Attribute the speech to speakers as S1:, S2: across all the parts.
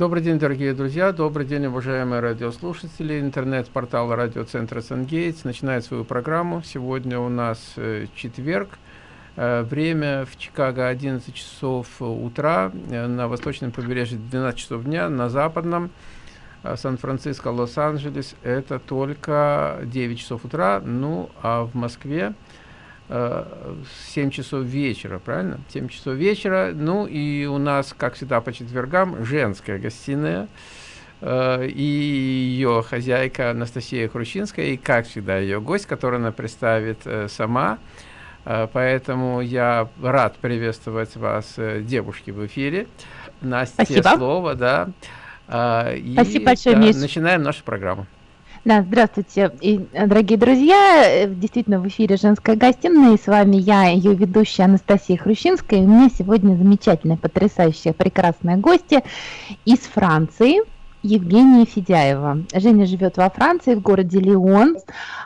S1: Добрый день, дорогие друзья, добрый день, уважаемые радиослушатели. Интернет-портал радиоцентра «Сангейтс» начинает свою программу. Сегодня у нас э, четверг. Э, время в Чикаго 11 часов утра, э, на восточном побережье 12 часов дня, на западном Сан-Франциско, Лос-Анджелес это только 9 часов утра, ну а в Москве 7 часов вечера, правильно? 7 часов вечера. Ну и у нас, как всегда, по четвергам женская гостиная. Э, и ее хозяйка Анастасия Хрущинская, и, как всегда, ее гость, который она представит э, сама. Э, поэтому я рад приветствовать вас, девушки, в эфире. Настя,
S2: Спасибо.
S1: слово, да.
S2: И, Спасибо большое, да,
S1: Начинаем нашу программу.
S2: Да, здравствуйте, и, э, дорогие друзья. Э, действительно, в эфире «Женская гостиная», и с вами я, ее ведущая Анастасия Хрущинская. И у меня сегодня замечательная, потрясающая, прекрасная гостья из Франции, Евгения Федяева. Женя живет во Франции, в городе Лион.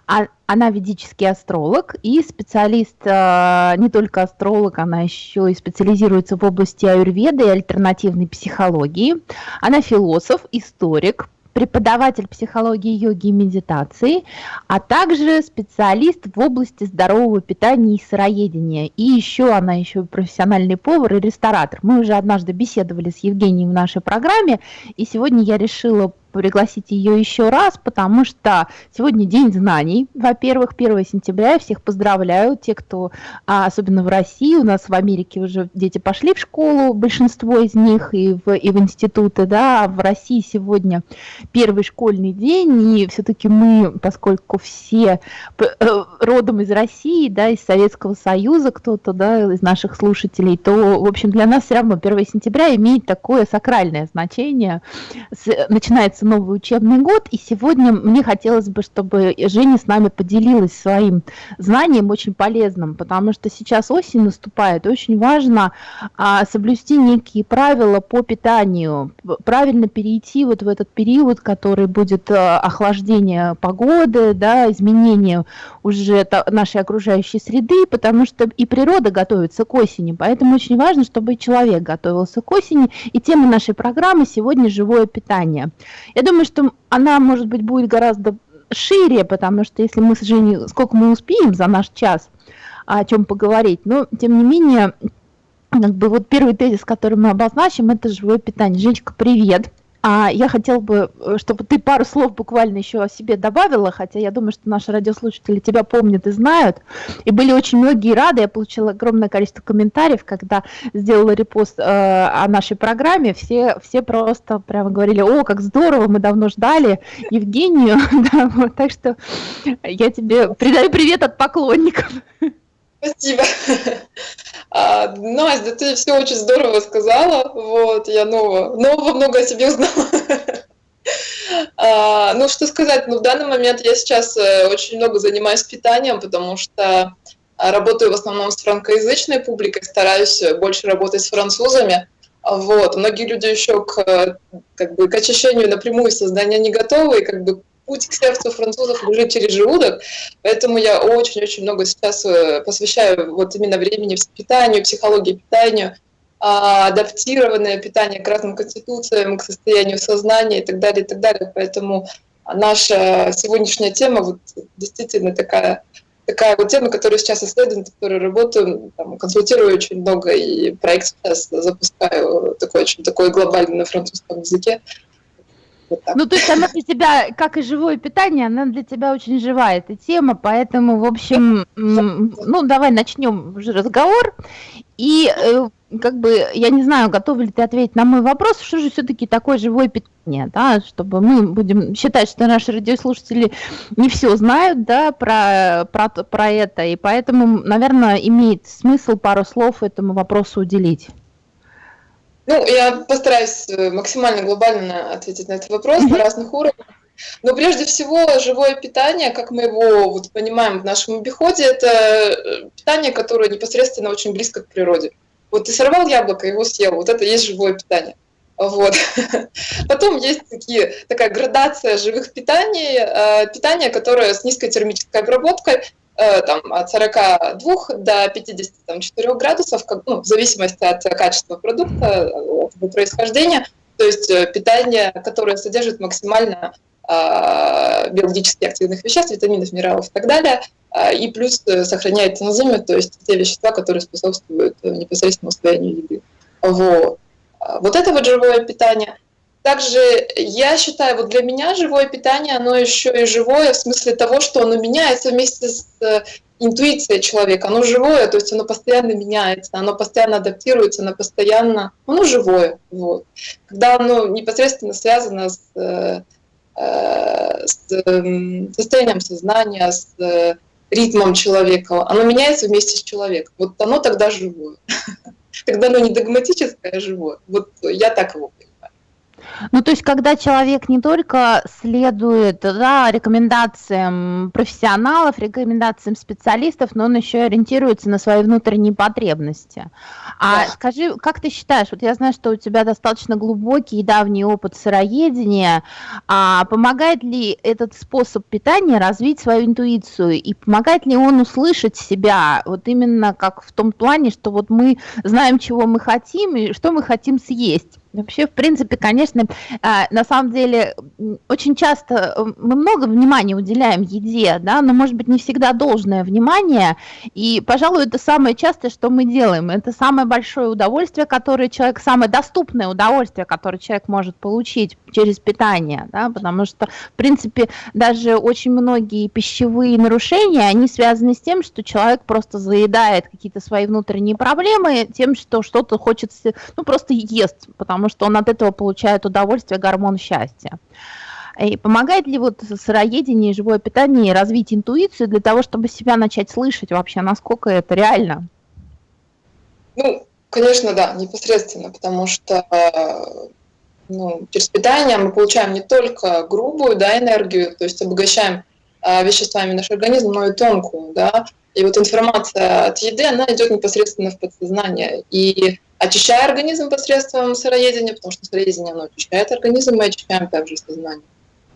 S2: А, она ведический астролог и специалист, э, не только астролог, она еще и специализируется в области аюрведы и альтернативной психологии. Она философ, историк, преподаватель психологии, йоги и медитации, а также специалист в области здорового питания и сыроедения. И еще она еще профессиональный повар и ресторатор. Мы уже однажды беседовали с Евгением в нашей программе, и сегодня я решила пригласить ее еще раз, потому что сегодня День знаний. Во-первых, 1 сентября. Я всех поздравляю. Те, кто, а, особенно в России, у нас в Америке уже дети пошли в школу, большинство из них и в, и в институты, да, а в России сегодня первый школьный день, и все-таки мы, поскольку все э, родом из России, да, из Советского Союза, кто-то, да, из наших слушателей, то, в общем, для нас все равно 1 сентября имеет такое сакральное значение. Начинается начинается новый учебный год, и сегодня мне хотелось бы, чтобы Женя с нами поделилась своим знанием очень полезным, потому что сейчас осень наступает, очень важно а, соблюсти некие правила по питанию, правильно перейти вот в этот период, который будет а, охлаждение погоды, да, изменение уже нашей окружающей среды, потому что и природа готовится к осени, поэтому очень важно, чтобы и человек готовился к осени, и тема нашей программы сегодня живое питание. Я думаю, что она, может быть, будет гораздо шире, потому что если мы с Женей, сколько мы успеем за наш час о чем поговорить, но тем не менее, как бы вот первый тезис, который мы обозначим, это живое питание. Женечка, привет! А я хотела бы, э, чтобы ты пару слов буквально еще о себе добавила, хотя я думаю, что наши радиослушатели тебя помнят и знают. И были очень многие рады. Я получила огромное количество комментариев, когда сделала репост э, о нашей программе. Все, все просто прямо говорили, о, как здорово, мы давно ждали Евгению. так что я тебе передаю привет от поклонников.
S3: Спасибо. А, Настя, ты все очень здорово сказала. Вот, я нового, нового много о себе узнала. А, ну, что сказать, ну, в данный момент я сейчас э, очень много занимаюсь питанием, потому что работаю в основном с франкоязычной публикой, стараюсь больше работать с французами. Вот. Многие люди еще к, как бы, к очищению напрямую создания не готовы, и как бы путь к сердцу французов лежит через желудок, поэтому я очень-очень много сейчас э, посвящаю вот именно времени питанию, психологии питанию, а, адаптированное питание к разным конституциям, к состоянию сознания и так далее, и так далее. Поэтому наша сегодняшняя тема вот действительно такая, такая вот тема, которую сейчас исследую, над которой работаю, там, консультирую очень много, и проект сейчас запускаю такой очень такой глобальный на французском языке.
S2: Ну, то есть она для тебя, как и живое питание, она для тебя очень живая, эта тема, поэтому, в общем, ну, давай начнем уже разговор. И э, как бы, я не знаю, готова ли ты ответить на мой вопрос, что же все-таки такое живое питание, да, чтобы мы будем считать, что наши радиослушатели не все знают, да, про, про, про это, и поэтому, наверное, имеет смысл пару слов этому вопросу уделить.
S3: Ну, я постараюсь э, максимально глобально ответить на этот вопрос на разных уровнях. Но прежде всего, живое питание, как мы его вот понимаем в нашем обиходе, это э, питание, которое непосредственно очень близко к природе. Вот ты сорвал яблоко, его съел, вот это есть живое питание. Вот. Потом есть такие, такая градация живых питаний, э, питание, которое с низкой термической обработкой, там, от 42 до 54 градусов, как, ну, в зависимости от качества продукта, от его происхождения. То есть э, питание, которое содержит максимально э, биологически активных веществ, витаминов, минералов и так далее, э, и плюс э, сохраняет энзимы, то есть те вещества, которые способствуют э, непосредственно усвоению еды. Вот. Вот это вот живое питание. Также я считаю, вот для меня живое питание, оно еще и живое в смысле того, что оно меняется вместе с э, интуицией человека. Оно живое, то есть оно постоянно меняется, оно постоянно адаптируется, оно постоянно, оно живое. Вот. Когда оно непосредственно связано с, э, э с э, состоянием сознания, с ритмом человека, оно меняется вместе с человеком. Вот оно тогда живое. Тогда оно не догматическое, а живое. Вот я так его понимаю.
S2: Ну, то есть, когда человек не только следует да, рекомендациям профессионалов, рекомендациям специалистов, но он еще и ориентируется на свои внутренние потребности. А да. скажи, как ты считаешь, вот я знаю, что у тебя достаточно глубокий и давний опыт сыроедения, а помогает ли этот способ питания развить свою интуицию, и помогает ли он услышать себя, вот именно как в том плане, что вот мы знаем, чего мы хотим и что мы хотим съесть, Вообще, в принципе, конечно, а, на самом деле, очень часто э, мы много внимания уделяем еде, да, но, может быть, не всегда должное внимание, и, пожалуй, это самое частое, что мы делаем, это самое большое удовольствие, которое человек, самое доступное удовольствие, которое человек может получить через питание, да, потому что, в принципе, даже очень многие пищевые нарушения, они связаны с тем, что человек просто заедает какие-то свои внутренние проблемы тем, что что-то хочется, ну, просто ест, потому потому что он от этого получает удовольствие, гормон счастья. И помогает ли вот сыроедение и живое питание развить интуицию для того, чтобы себя начать слышать вообще, насколько это реально?
S3: Ну, конечно, да, непосредственно, потому что ну, через питание мы получаем не только грубую да, энергию, то есть обогащаем э, веществами наш организм, но и тонкую, да, и вот информация от еды, она идет непосредственно в подсознание. И очищая организм посредством сыроедения, потому что сыроедение оно очищает организм, мы очищаем также сознание.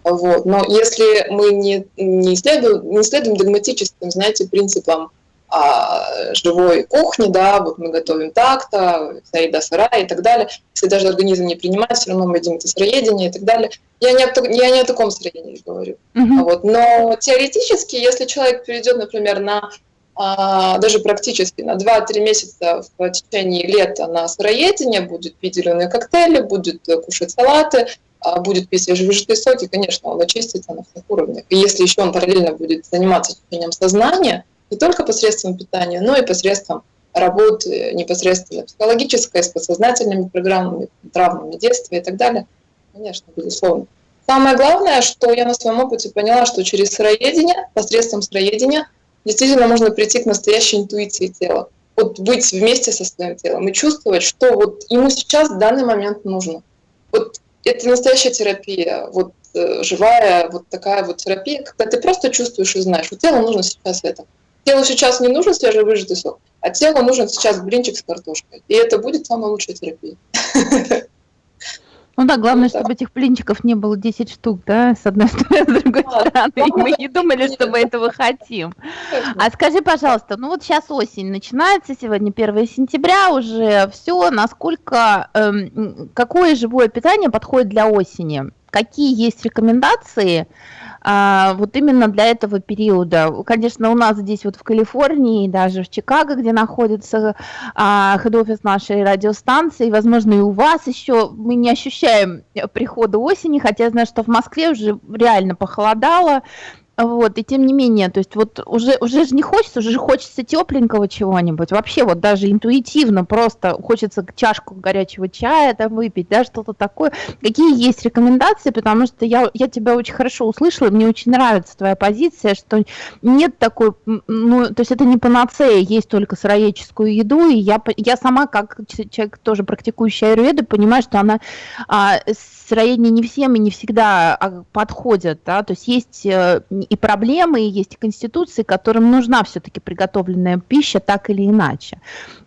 S3: Вот. Но если мы не, не, следуем, не следуем догматическим, знаете, принципам а, живой кухни, да, вот мы готовим так-то, вся еда сырая и так далее, если даже организм не принимает, все равно мы едим это сыроедение и так далее. Я не о, я не о таком сыроедении говорю. Mm-hmm. Вот. Но теоретически, если человек перейдет, например, на даже практически на 2-3 месяца в течение лета на сыроедение, будет пить зеленые коктейли, будет кушать салаты, а, будет пить свежевыжатые соки, конечно, он очистится на всех уровнях. И если еще он параллельно будет заниматься очищением сознания, не только посредством питания, но и посредством работы непосредственно психологической, с подсознательными программами, травмами детства и так далее, конечно, безусловно. Самое главное, что я на своем опыте поняла, что через сыроедение, посредством сыроедения – действительно можно прийти к настоящей интуиции тела. Вот быть вместе со своим телом и чувствовать, что вот ему сейчас в данный момент нужно. Вот это настоящая терапия, вот э, живая вот такая вот терапия, когда ты просто чувствуешь и знаешь, вот телу нужно сейчас это. Телу сейчас не нужен свежевыжатый сок, а телу нужен сейчас блинчик с картошкой. И это будет самая лучшая терапия.
S2: Ну да, главное, ну, чтобы этих блинчиков не было 10 штук, да, с одной стороны, с другой а, стороны. И мы не думали, что мы этого хотим. А скажи, пожалуйста, ну вот сейчас осень начинается, сегодня 1 сентября, уже все, насколько, эм, какое живое питание подходит для осени? Какие есть рекомендации? А, вот именно для этого периода. Конечно, у нас здесь вот в Калифорнии, даже в Чикаго, где находится а, хед-офис нашей радиостанции, возможно, и у вас еще. Мы не ощущаем прихода осени, хотя я знаю, что в Москве уже реально похолодало, вот, и тем не менее, то есть вот уже, уже же не хочется, уже же хочется тепленького чего-нибудь. Вообще вот даже интуитивно просто хочется чашку горячего чая там выпить, да, что-то такое. Какие есть рекомендации, потому что я, я тебя очень хорошо услышала, мне очень нравится твоя позиция, что нет такой, ну, то есть это не панацея, есть только сыроедческую еду, и я, я сама, как человек тоже практикующий аюрведу, понимаю, что она а, сыроедение не всем и не всегда а, подходят, да, то есть есть э, и проблемы, и есть и конституции, которым нужна все-таки приготовленная пища так или иначе.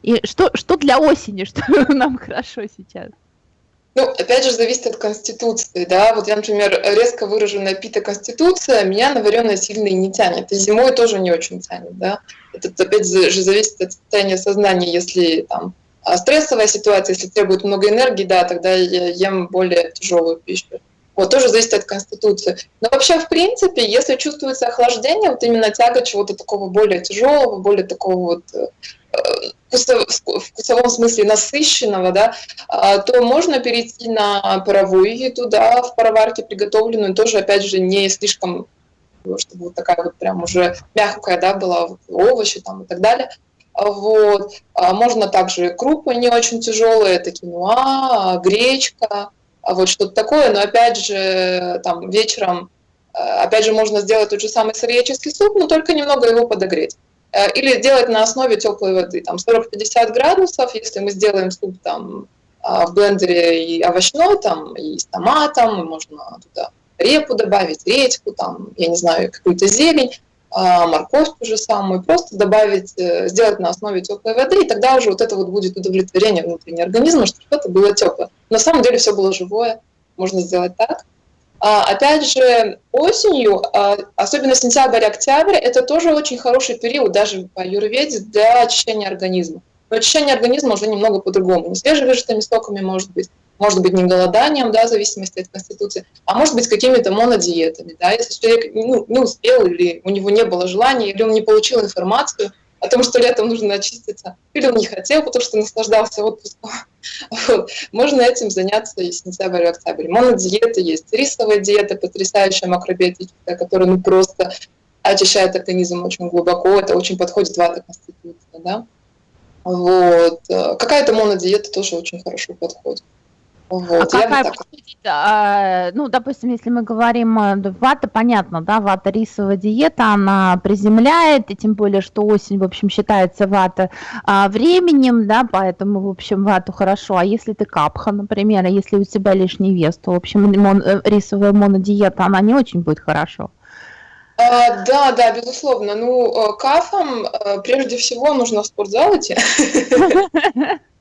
S2: И что, что для осени, что нам хорошо сейчас?
S3: Ну, опять же, зависит от конституции, да. Вот я, например, резко выраженная пита-конституция, меня на вареное сильно и не тянет. И зимой тоже не очень тянет, да. Это опять же зависит от состояния сознания. Если там А стрессовая ситуация, если требует много энергии, да, тогда я ем более тяжелую пищу. Вот, тоже зависит от конституции. Но вообще, в принципе, если чувствуется охлаждение, вот именно тяга чего-то такого более тяжелого, более такого вот э, в вкусовом смысле насыщенного, да, а, то можно перейти на паровую еду, да, в пароварке приготовленную, тоже, опять же, не слишком, чтобы вот такая вот прям уже мягкая, да, была, овощи там и так далее. Вот. А можно также крупы не очень тяжелые, это киноа, гречка, вот что-то такое, но опять же, там вечером, э, опять же, можно сделать тот же самый сыроедческий суп, но только немного его подогреть. Э, или делать на основе теплой воды, там 40-50 градусов, если мы сделаем суп там а, в блендере и овощной, там, и с томатом, и можно туда репу добавить, редьку, там, я не знаю, какую-то зелень, а, морковь ту же самую, просто добавить, э, сделать на основе теплой воды, и тогда уже вот это вот будет удовлетворение внутреннего организма, что что-то было теплое. На самом деле все было живое, можно сделать так. А, опять же, осенью, а, особенно сентябрь-октябрь, это тоже очень хороший период, даже по юрведе, для очищения организма. Но очищение организма уже немного по-другому. Не свежевыжатыми соками, может быть, может быть не голоданием, да, в зависимости от конституции, а может быть какими-то монодиетами. Да, если человек ну, не успел или у него не было желания, или он не получил информацию, о том, что летом нужно очиститься, или он не хотел, потому что наслаждался отпуском. Вот. Можно этим заняться и сентябрь, и октябрь. Монодиета есть, рисовая диета, потрясающая макробиотическая, которая ну, просто очищает организм очень глубоко, это очень подходит вата конституция, да. Вот. Какая-то монодиета тоже очень хорошо подходит.
S2: Вот, а какая, так... а, ну, допустим, если мы говорим, э, вата, понятно, да, вата рисовая диета, она приземляет, и тем более, что осень, в общем, считается вата а, временем, да, поэтому, в общем, вату хорошо, а если ты капха, например, если у тебя лишний вес, то, в общем, мон, э, рисовая монодиета, она не очень будет хорошо.
S3: А, да, да, безусловно. Ну, э, кафам прежде всего нужно в спортзал идти.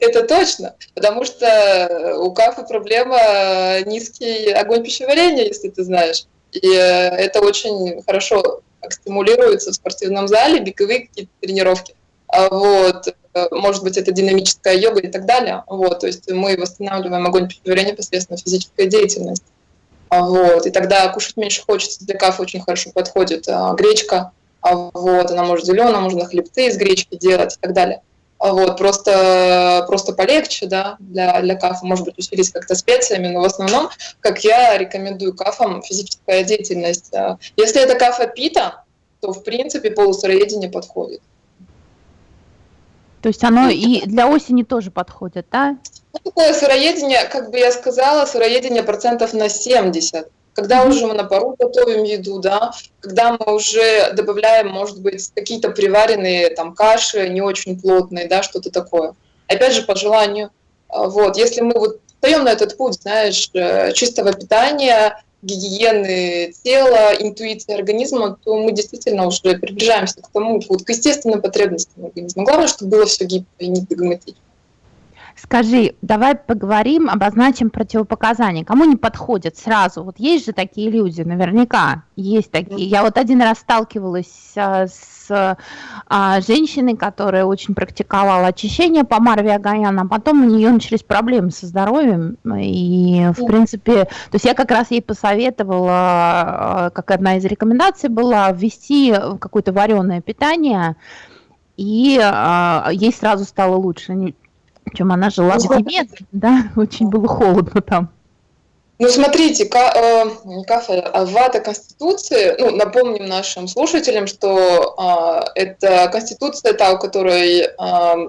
S3: Это точно, потому что у кафы проблема низкий огонь пищеварения, если ты знаешь. И э, это очень хорошо стимулируется в спортивном зале, беговые какие-то тренировки. А вот, э, может быть, это динамическая йога и так далее. Вот, то есть мы восстанавливаем огонь пищеварения посредством физической деятельности. А вот, и тогда кушать меньше хочется. Для кафы очень хорошо подходит а, гречка. Вот, она может зеленая, можно хлебцы из гречки делать и так далее. А вот, просто, просто полегче, да, для, для кафа, может быть, усилить как-то специями, но в основном, как я рекомендую кафам, физическая деятельность. Если это кафа пита, то, в принципе, полусыроедение подходит.
S2: То есть оно и для осени тоже подходит, да?
S3: Ну, такое сыроедение, как бы я сказала, сыроедение процентов на 70 когда уже мы на пару готовим еду, да, когда мы уже добавляем, может быть, какие-то приваренные там каши, не очень плотные, да, что-то такое. Опять же, по желанию. А, вот, если мы вот встаем на этот путь, знаешь, э, чистого питания, гигиены тела, интуиции организма, то мы действительно уже приближаемся к тому, вот, к естественным потребностям организма. Главное, чтобы было все гибко и не догматично.
S2: Скажи, давай поговорим, обозначим противопоказания. Кому не подходят сразу? Вот есть же такие люди, наверняка есть такие. Я вот один раз сталкивалась а, с а, женщиной, которая очень практиковала очищение по Марве Агаян, а потом у нее начались проблемы со здоровьем. И, в принципе, то есть я как раз ей посоветовала, а, как одна из рекомендаций была, ввести какое-то вареное питание, и а, ей сразу стало лучше чем она жила в Тибете, да, очень было холодно там.
S3: Ну, смотрите, ка, э, не кафе, а вата Конституции, ну, напомним нашим слушателям, что э, это Конституция, та, у которой э,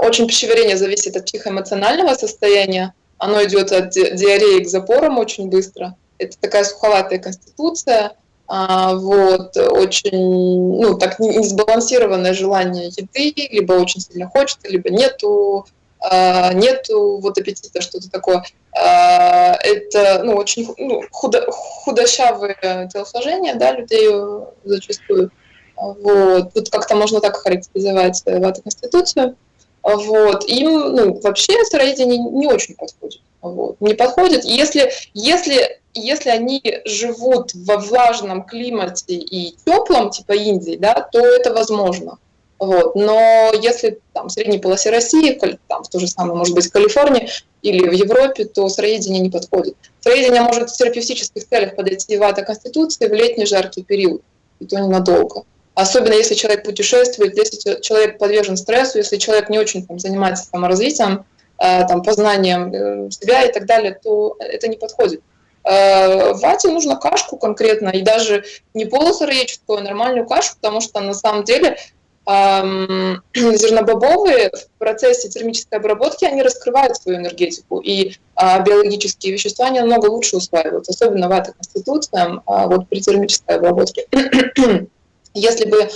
S3: очень пищеварение зависит от психоэмоционального состояния, оно идет от диареи к запорам очень быстро. Это такая суховатая Конституция, а, вот, очень, ну, так несбалансированное желание еды, либо очень сильно хочется, либо нету а, нету вот аппетита, что-то такое. А, это ну, очень ну, худо, худощавые телосложения да, людей зачастую. Вот. Тут как-то можно так характеризовать э, вату конституцию. Вот. Им ну, вообще сыроедение не очень подходит. Вот. Не подходит. Если, если, если они живут во влажном климате и теплом, типа Индии, да, то это возможно. Вот. Но если там, в средней полосе России, там, в то же самое, может быть, в Калифорнии или в Европе, то сыроедение не подходит. Сыроедение может в терапевтических целях подойти в конституции в летний жаркий период, и то ненадолго. Особенно если человек путешествует, если человек подвержен стрессу, если человек не очень там, занимается саморазвитием, э, там, познанием э, себя и так далее, то это не подходит. Э, вате нужно кашку конкретно, и даже не полусыроедческую, а нормальную кашу, потому что на самом деле зернобобовые в процессе термической обработки, они раскрывают свою энергетику, и э, биологические вещества они намного лучше усваиваются, особенно вата конституциям, э, вот при термической обработке. Если бы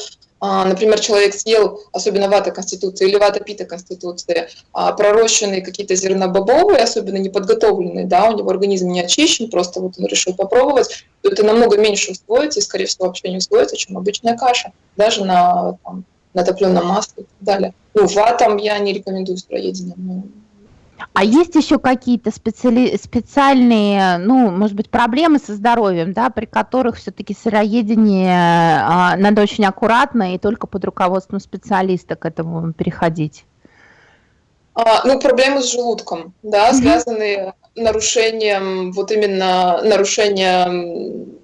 S3: а, например, человек съел, особенно вата конституции или вата пита конституции, а, пророщенные какие-то зернобобовые, особенно неподготовленные, да, у него организм не очищен, просто вот он решил попробовать, то это намного меньше усвоится и, скорее всего, вообще не усвоится, чем обычная каша, даже на, там, на топленом масле и так далее. Ну, ватам я не рекомендую строедение,
S2: а есть еще какие-то специали... специальные, ну, может быть, проблемы со здоровьем, да, при которых все-таки сыроедение а, надо очень аккуратно и только под руководством специалиста к этому переходить?
S3: А, ну, проблемы с желудком, да, mm-hmm. связанные нарушением, вот именно нарушением,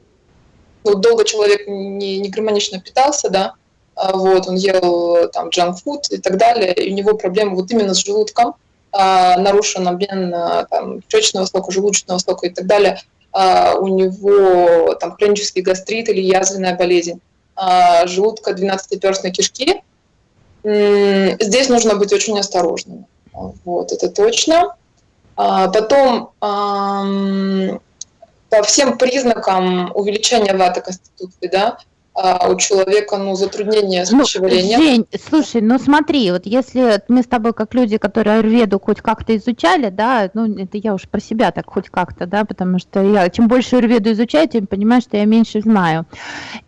S3: ну, долго человек не, не гармонично питался, да, вот, он ел там джанк-фуд и так далее, и у него проблемы вот именно с желудком, а, нарушен обмен а, там, кишечного сока, желудочного сока и так далее, а, у него там хронический гастрит или язвенная болезнь желудка 12-перстной кишки, здесь нужно быть очень осторожным. Вот, это точно. Потом по всем признакам увеличения ваты конституции, да, а у человека ну, затруднение с ну, пищеварением.
S2: Жень, слушай, ну смотри, вот если мы с тобой как люди, которые аюрведу хоть как-то изучали, да, ну это я уж про себя так хоть как-то, да, потому что я чем больше аюрведу изучаю, тем понимаю, что я меньше знаю.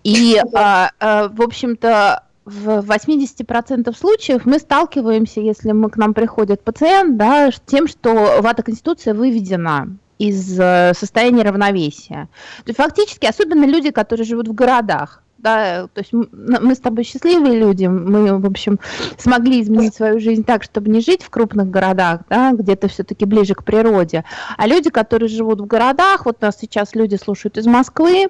S2: И, а, а, в общем-то, в 80% случаев мы сталкиваемся, если мы к нам приходит пациент, да, с тем, что вата конституция выведена из э, состояния равновесия. То есть фактически, особенно люди, которые живут в городах, да, то есть мы с тобой счастливые люди, мы, в общем, смогли изменить свою жизнь так, чтобы не жить в крупных городах, да, где-то все-таки ближе к природе, а люди, которые живут в городах, вот нас сейчас люди слушают из Москвы,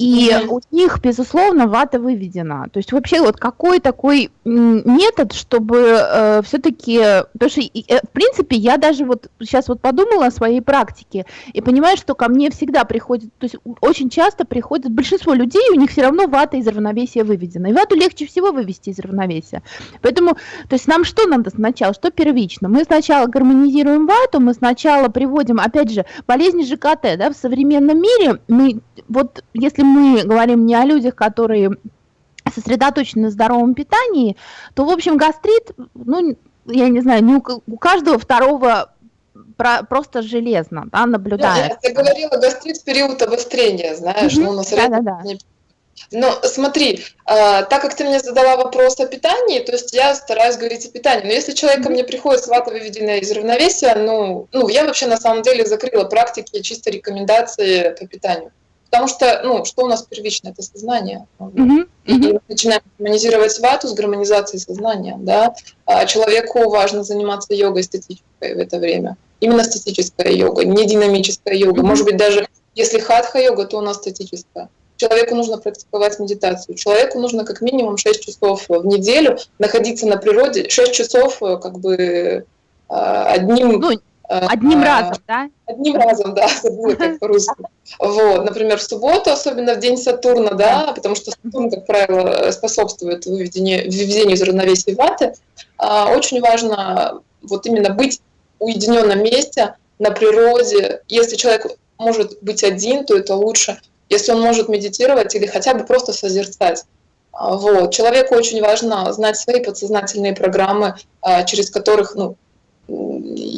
S2: и mm-hmm. у них, безусловно, вата выведена. То есть вообще вот какой такой метод, чтобы э, все-таки, потому что, э, в принципе, я даже вот сейчас вот подумала о своей практике и понимаю, что ко мне всегда приходит, то есть очень часто приходит, большинство людей, у них все равно вата из равновесия выведена. И вату легче всего вывести из равновесия. Поэтому, то есть нам что надо сначала, что первично? Мы сначала гармонизируем вату, мы сначала приводим, опять же, болезни ЖКТ, да, в современном мире, мы вот если мы говорим не о людях, которые сосредоточены на здоровом питании, то, в общем, гастрит, ну, я не знаю, не у, у каждого второго про, просто железно да, наблюдается.
S3: Я, я говорила, гастрит в период обострения, знаешь, mm-hmm. ну, на да, да, да. Но смотри, а, так как ты мне задала вопрос о питании, то есть я стараюсь говорить о питании. Но если человек ко мне приходит с вата выведенная из равновесия, ну, ну, я вообще на самом деле закрыла практики чисто рекомендации по питанию. Потому что, ну, что у нас первично, это сознание. Mm-hmm. И мы начинаем гармонизировать вату с гармонизацией сознания, да. А человеку важно заниматься йогой статической в это время. Именно статическая йога, не динамическая йога. Mm-hmm. Может быть, даже если хатха-йога, то у нас статическая. Человеку нужно практиковать медитацию. Человеку нужно как минимум 6 часов в неделю находиться на природе. 6 часов э, как бы а, одним...
S2: Ну, Одним а, разом, да?
S3: Одним разом, да, забыла как по-русски. Вот, например, в субботу, особенно в день Сатурна, да, потому что Сатурн, как правило, способствует выведению, выведению из равновесия ваты. А, очень важно вот именно быть в уединенном месте, на природе. Если человек может быть один, то это лучше. Если он может медитировать или хотя бы просто созерцать. А, вот. Человеку очень важно знать свои подсознательные программы, через которых ну,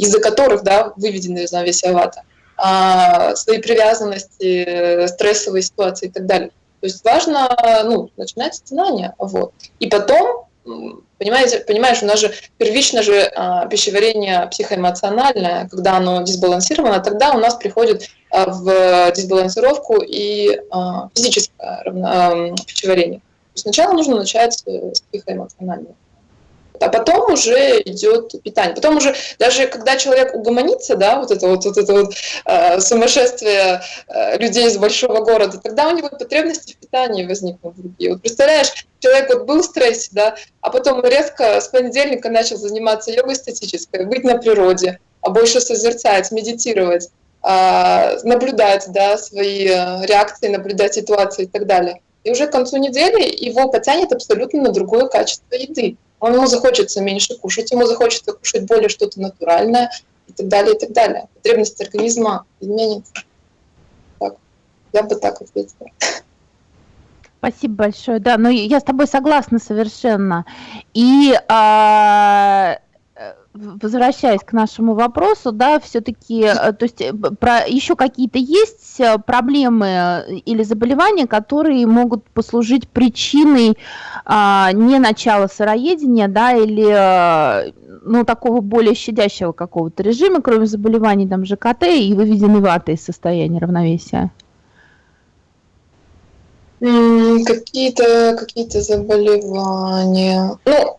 S3: из-за которых да, выведены из равновесия вата, а, свои привязанности, стрессовые ситуации и так далее. То есть важно ну, начинать с знания. Вот. И потом, понимаете, понимаешь, у нас же первично же а, пищеварение психоэмоциональное, когда оно дисбалансировано, тогда у нас приходит а, в дисбалансировку и а, физическое а, пищеварение. Сначала нужно начать с психоэмоционального а потом уже идет питание. Потом уже, даже когда человек угомонится, да, вот это вот, вот это вот э, сумасшествие э, людей из большого города, тогда у него потребности в питании возникнут другие. Вот представляешь, человек вот был в стрессе, да, а потом резко с понедельника начал заниматься йогой статической, быть на природе, а больше созерцать, медитировать, э, наблюдать, да, свои э, реакции, наблюдать ситуации и так далее. И уже к концу недели его потянет абсолютно на другое качество еды он ему захочется меньше кушать, ему захочется кушать более что-то натуральное и так далее, и так далее. Потребность организма изменится. Так, я бы так ответила.
S2: Спасибо большое. Да, но я с тобой согласна совершенно. И а, возвращаясь к нашему вопросу, да, все-таки, э, то есть э, про, еще какие-то есть э, проблемы или заболевания, которые могут послужить причиной а, не начала сыроедения, да, или ну, такого более щадящего какого-то режима, кроме заболеваний там ЖКТ и выведенной ваты из состояния равновесия?
S3: Какие-то какие заболевания. Ну,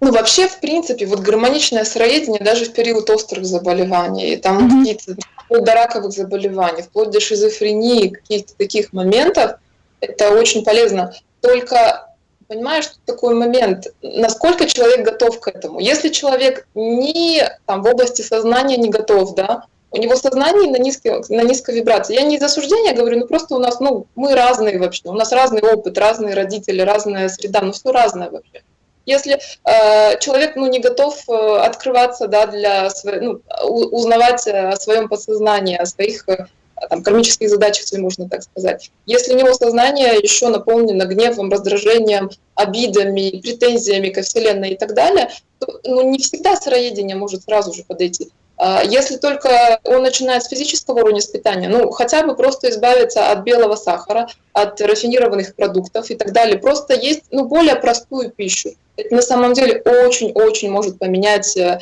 S3: ну, вообще, в принципе, вот гармоничное сыроедение даже в период острых заболеваний, там mm-hmm. какие-то вплоть до раковых заболеваний, вплоть до шизофрении, каких-то таких моментов, это очень полезно. Только понимаешь, что такой момент, насколько человек готов к этому. Если человек не там, в области сознания не готов, да, у него сознание на низкой, на низкой вибрации. Я не из осуждения говорю, ну просто у нас, ну, мы разные вообще, у нас разный опыт, разные родители, разная среда, ну все разное вообще. Если э, человек ну, не готов э, открываться да, для ну, узнавать о своем подсознании, о своих э, там, кармических задачах, если можно так сказать. Если у него сознание еще наполнено гневом, раздражением, обидами, претензиями ко Вселенной и так далее, то ну, не всегда сыроедение может сразу же подойти. А если только он начинает с физического уровня с питания, ну хотя бы просто избавиться от белого сахара, от рафинированных продуктов и так далее, просто есть ну, более простую пищу. Это на самом деле очень-очень может поменять э,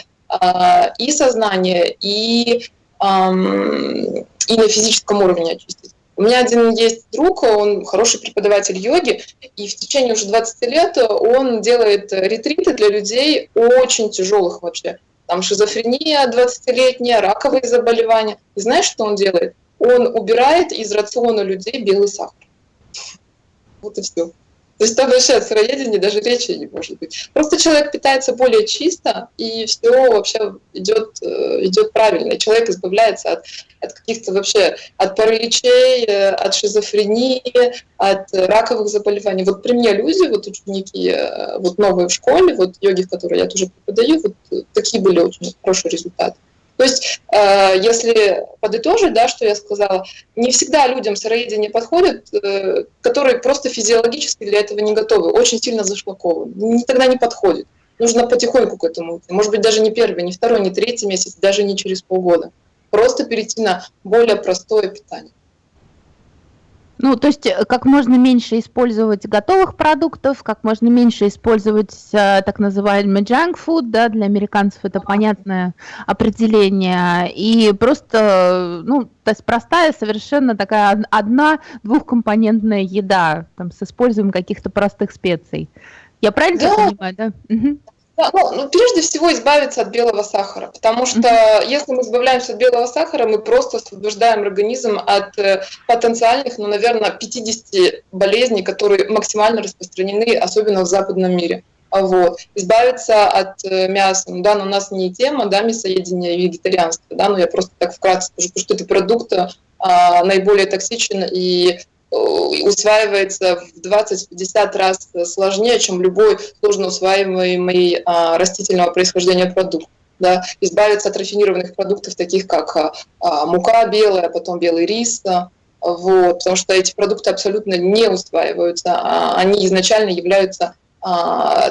S3: и сознание, и, э, и на физическом уровне очистить. У меня один есть друг, он хороший преподаватель йоги, и в течение уже 20 лет он делает ретриты для людей очень тяжелых вообще там шизофрения 20-летняя, раковые заболевания. И знаешь, что он делает? Он убирает из рациона людей белый сахар. Вот и все. То есть там вообще о сыроедении даже речи не может быть. Просто человек питается более чисто, и все вообще идет, э, идет правильно. Человек избавляется от, от каких-то вообще, от параличей, э, от шизофрении, от раковых заболеваний. Вот при мне люди, вот ученики, э, вот новые в школе, вот йоги, которые я тоже преподаю, вот такие были очень хорошие результаты. То есть, э, если подытожить, да, что я сказала, не всегда людям сыроедение подходит, э, которые просто физиологически для этого не готовы, очень сильно зашлакованы. Тогда не подходит. Нужно потихоньку к этому идти. Может быть, даже не первый, не второй, не третий месяц, даже не через полгода. Просто перейти на более простое питание.
S2: Ну, то есть э, как можно меньше использовать готовых продуктов, как можно меньше использовать э, так называемый junk food, да, для американцев это понятное определение, и просто, ну, то есть простая совершенно такая одна двухкомпонентная еда, там, с использованием каких-то простых специй. Я правильно да. понимаю, да? Угу.
S3: Да, ну, ну, прежде всего избавиться от белого сахара, потому что если мы избавляемся от белого сахара, мы просто освобождаем организм от э, потенциальных, ну, наверное, 50 болезней, которые максимально распространены, особенно в западном мире. Вот. Избавиться от э, мяса, ну, да, но у нас не тема, да, мясоедения и вегетарианства, да, но я просто так вкратце скажу, потому что это продукт а, наиболее токсичен и усваивается в 20-50 раз сложнее, чем любой сложно усваиваемый а, растительного происхождения продукт. Да, избавиться от рафинированных продуктов, таких как а, а, мука белая, потом белый рис, вот, потому что эти продукты абсолютно не усваиваются, а они изначально являются а,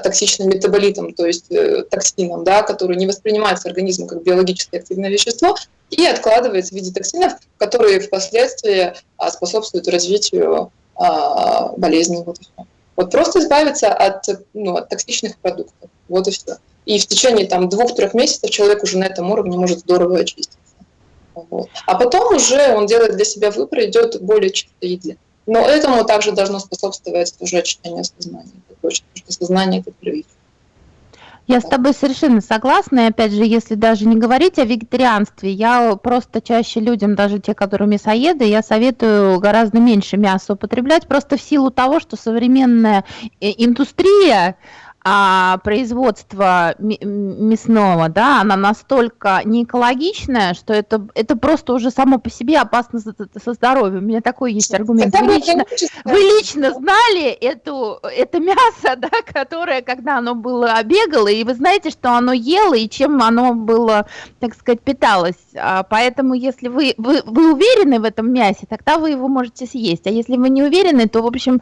S3: токсичным метаболитом, то есть э, токсином, да, который не воспринимается организмом как биологически активное вещество и откладывается в виде токсинов, которые впоследствии а, способствуют развитию а, болезней. Вот, вот просто избавиться от, ну, от токсичных продуктов. Вот и все. И в течение там двух-трех месяцев человек уже на этом уровне может здорово очиститься. Вот. А потом уже он делает для себя выбор, идет более чистой еде. Но этому также должно способствовать уже очищение сознания. Это точно, потому что сознание – это первичное.
S2: Я с тобой совершенно согласна, и опять же, если даже не говорить о вегетарианстве, я просто чаще людям, даже те, которые мясоеды, я советую гораздо меньше мяса употреблять, просто в силу того, что современная э, индустрия, а, производства мясного, да, она настолько не экологичная, что это, это просто уже само по себе опасно со, со здоровьем. У меня такой есть аргумент. Вы лично, вы лично знали эту, это мясо, да, которое, когда оно было обегало, и вы знаете, что оно ело, и чем оно было, так сказать, питалось. А, поэтому, если вы, вы, вы уверены в этом мясе, тогда вы его можете съесть. А если вы не уверены, то, в общем,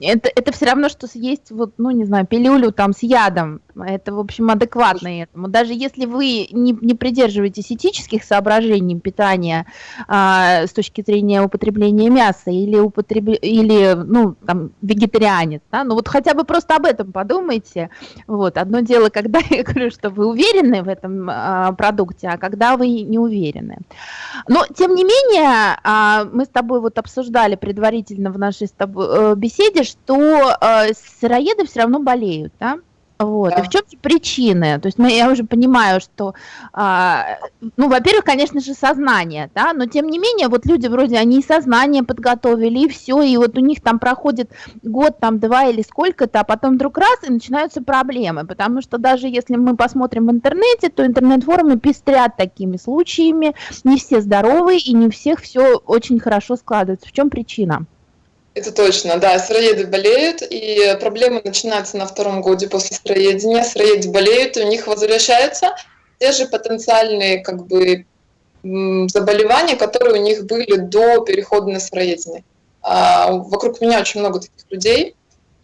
S2: это, это все равно, что съесть, вот, ну, не знаю, пилюлю там с ядом. Это, в общем, адекватно этому. Даже если вы не, не придерживаетесь этических соображений питания а, с точки зрения употребления мяса или, употреб... или ну, там, вегетарианец, да, ну вот хотя бы просто об этом подумайте. Вот. Одно дело, когда я говорю, что вы уверены в этом а, продукте, а когда вы не уверены. Но, тем не менее, а, мы с тобой вот обсуждали предварительно в нашей с тобой э, беседе, что а, сыроеды все равно болеют, да? Вот. Да. И в чем причины? То есть мы, я уже понимаю, что, а, ну, во-первых, конечно же, сознание, да, но тем не менее, вот люди вроде, они и сознание подготовили, и все, и вот у них там проходит год, там, два или сколько-то, а потом вдруг раз, и начинаются проблемы, потому что даже если мы посмотрим в интернете, то интернет-форумы пестрят такими случаями, не все здоровые, и не у всех все очень хорошо складывается. В чем причина?
S3: Это точно, да, сыроеды болеют, и проблемы начинаются на втором годе после сыроедения. Сыроеды болеют, и у них возвращаются те же потенциальные как бы, заболевания, которые у них были до перехода на сыроедение. А, вокруг меня очень много таких людей,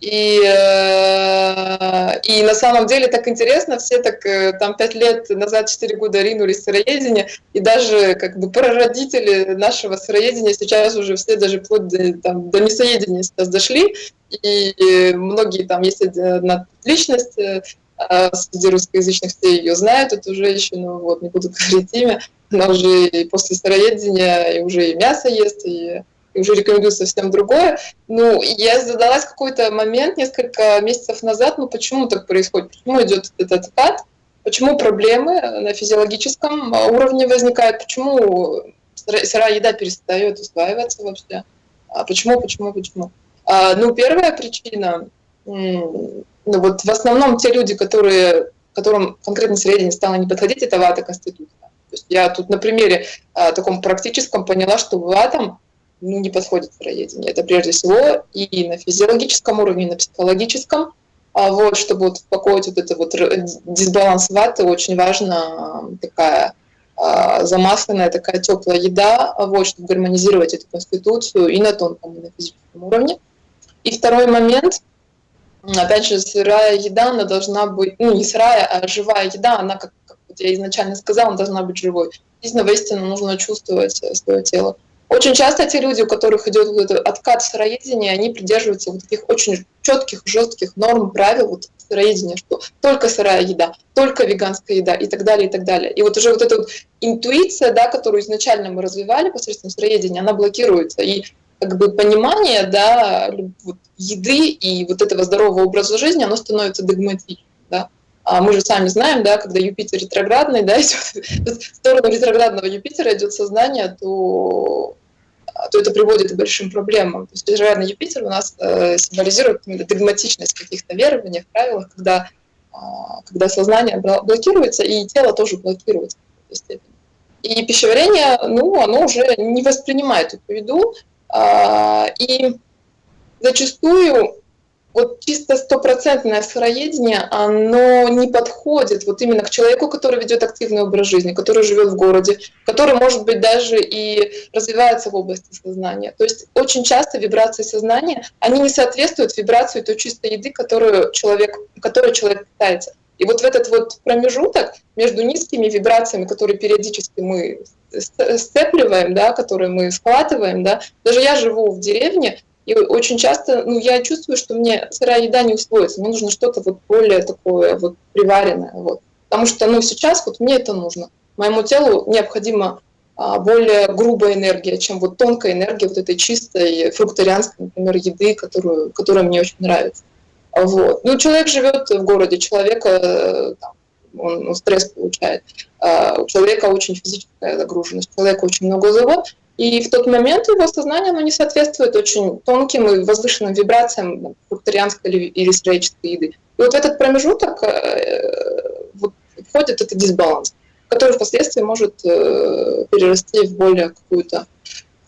S3: и, э, и на самом деле так интересно, все так э, там пять лет назад, четыре года ринулись в сыроедение, и даже как бы прародители нашего сыроедения сейчас уже все даже вплоть до, там, до мясоедения сейчас дошли, и многие там есть одна личность, э, а среди русскоязычных все ее знают, эту женщину, вот, не буду говорить имя, она уже и после сыроедения и уже и мясо ест, и уже рекомендую совсем другое. Ну, я задалась какой-то момент несколько месяцев назад, ну почему так происходит, почему идет этот откат, почему проблемы на физиологическом уровне возникают, почему сырая еда перестает усваиваться вообще, а почему, почему, почему. А, ну, первая причина, ну вот в основном те люди, которые, которым конкретно среднее стало не подходить, это вата конституция. То есть я тут на примере а, таком практическом поняла, что ватам ну, не подходит сыроедение. Это прежде всего и на физиологическом уровне, и на психологическом. А вот, чтобы вот успокоить вот этот вот дисбаланс ваты, очень важна такая а, замасленная, такая теплая еда, вот, чтобы гармонизировать эту конституцию и на тонком, и на физическом уровне. И второй момент, опять же, сырая еда, она должна быть, ну, не сырая, а живая еда, она, как, как я изначально сказала, она должна быть живой. Действительно, воистину нужно чувствовать свое тело. Очень часто те люди, у которых идет вот этот откат в сыроедении, они придерживаются вот таких очень четких, жестких норм, правил вот сыроедения, что только сырая еда, только веганская еда и так далее, и так далее. И вот уже вот эта вот интуиция, да, которую изначально мы развивали посредством сыроедения, она блокируется. И как бы понимание да, еды и вот этого здорового образа жизни, оно становится догматичным. Да? А мы же сами знаем, да, когда Юпитер ретроградный, да, идет, в сторону ретроградного Юпитера идет сознание, то то это приводит к большим проблемам. То есть ретроградный Юпитер у нас э, символизирует догматичность в каких-то верованиях, правилах, когда, э, когда сознание блокируется, и тело тоже блокируется. И пищеварение, ну, оно уже не воспринимает эту еду, э, и зачастую вот чисто стопроцентное сыроедение, оно не подходит вот именно к человеку, который ведет активный образ жизни, который живет в городе, который, может быть, даже и развивается в области сознания. То есть очень часто вибрации сознания, они не соответствуют вибрации той чистой еды, которую человек, которой человек питается. И вот в этот вот промежуток между низкими вибрациями, которые периодически мы сцепливаем, да, которые мы схватываем, да, даже я живу в деревне, и очень часто ну, я чувствую, что мне сырая еда не усвоится, мне нужно что-то вот более такое вот приваренное. Вот. Потому что ну, сейчас вот мне это нужно. Моему телу необходимо а, более грубая энергия, чем вот тонкая энергия вот этой чистой фрукторианской, например, еды, которую, которая мне очень нравится. Вот. Ну, человек живет в городе, человека э, там, он, он стресс получает. А у человека очень физическая загруженность, у человека очень много забот, и в тот момент его сознание оно не соответствует очень тонким и возвышенным вибрациям фрукторианской или, или сыроической еды. И вот в этот промежуток э, вот, входит этот дисбаланс, который впоследствии может э, перерасти в более какую-то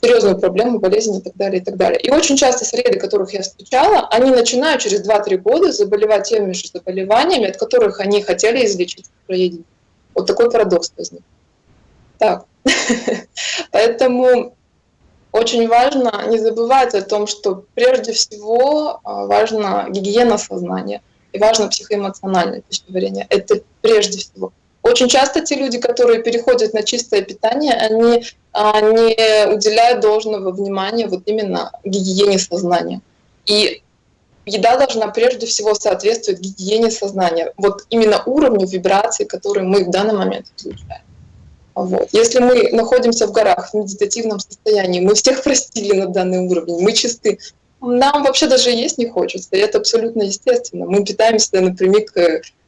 S3: серьезную проблему, болезнь и так далее, и так далее. И очень часто среды, которых я встречала, они начинают через 2-3 года заболевать теми же заболеваниями, от которых они хотели излечить проедение. Вот такой парадокс возник. Так, поэтому очень важно не забывать о том, что прежде всего а, важна гигиена сознания и важно психоэмоциональное пищеварение. Это прежде всего. Очень часто те люди, которые переходят на чистое питание, они а, не уделяют должного внимания вот именно гигиене сознания. И еда должна прежде всего соответствовать гигиене сознания, вот именно уровню вибраций, которые мы в данный момент излучаем. Вот. Если мы находимся в горах в медитативном состоянии, мы всех простили на данный уровень, мы чисты, нам вообще даже есть не хочется, и это абсолютно естественно. Мы питаемся напрямик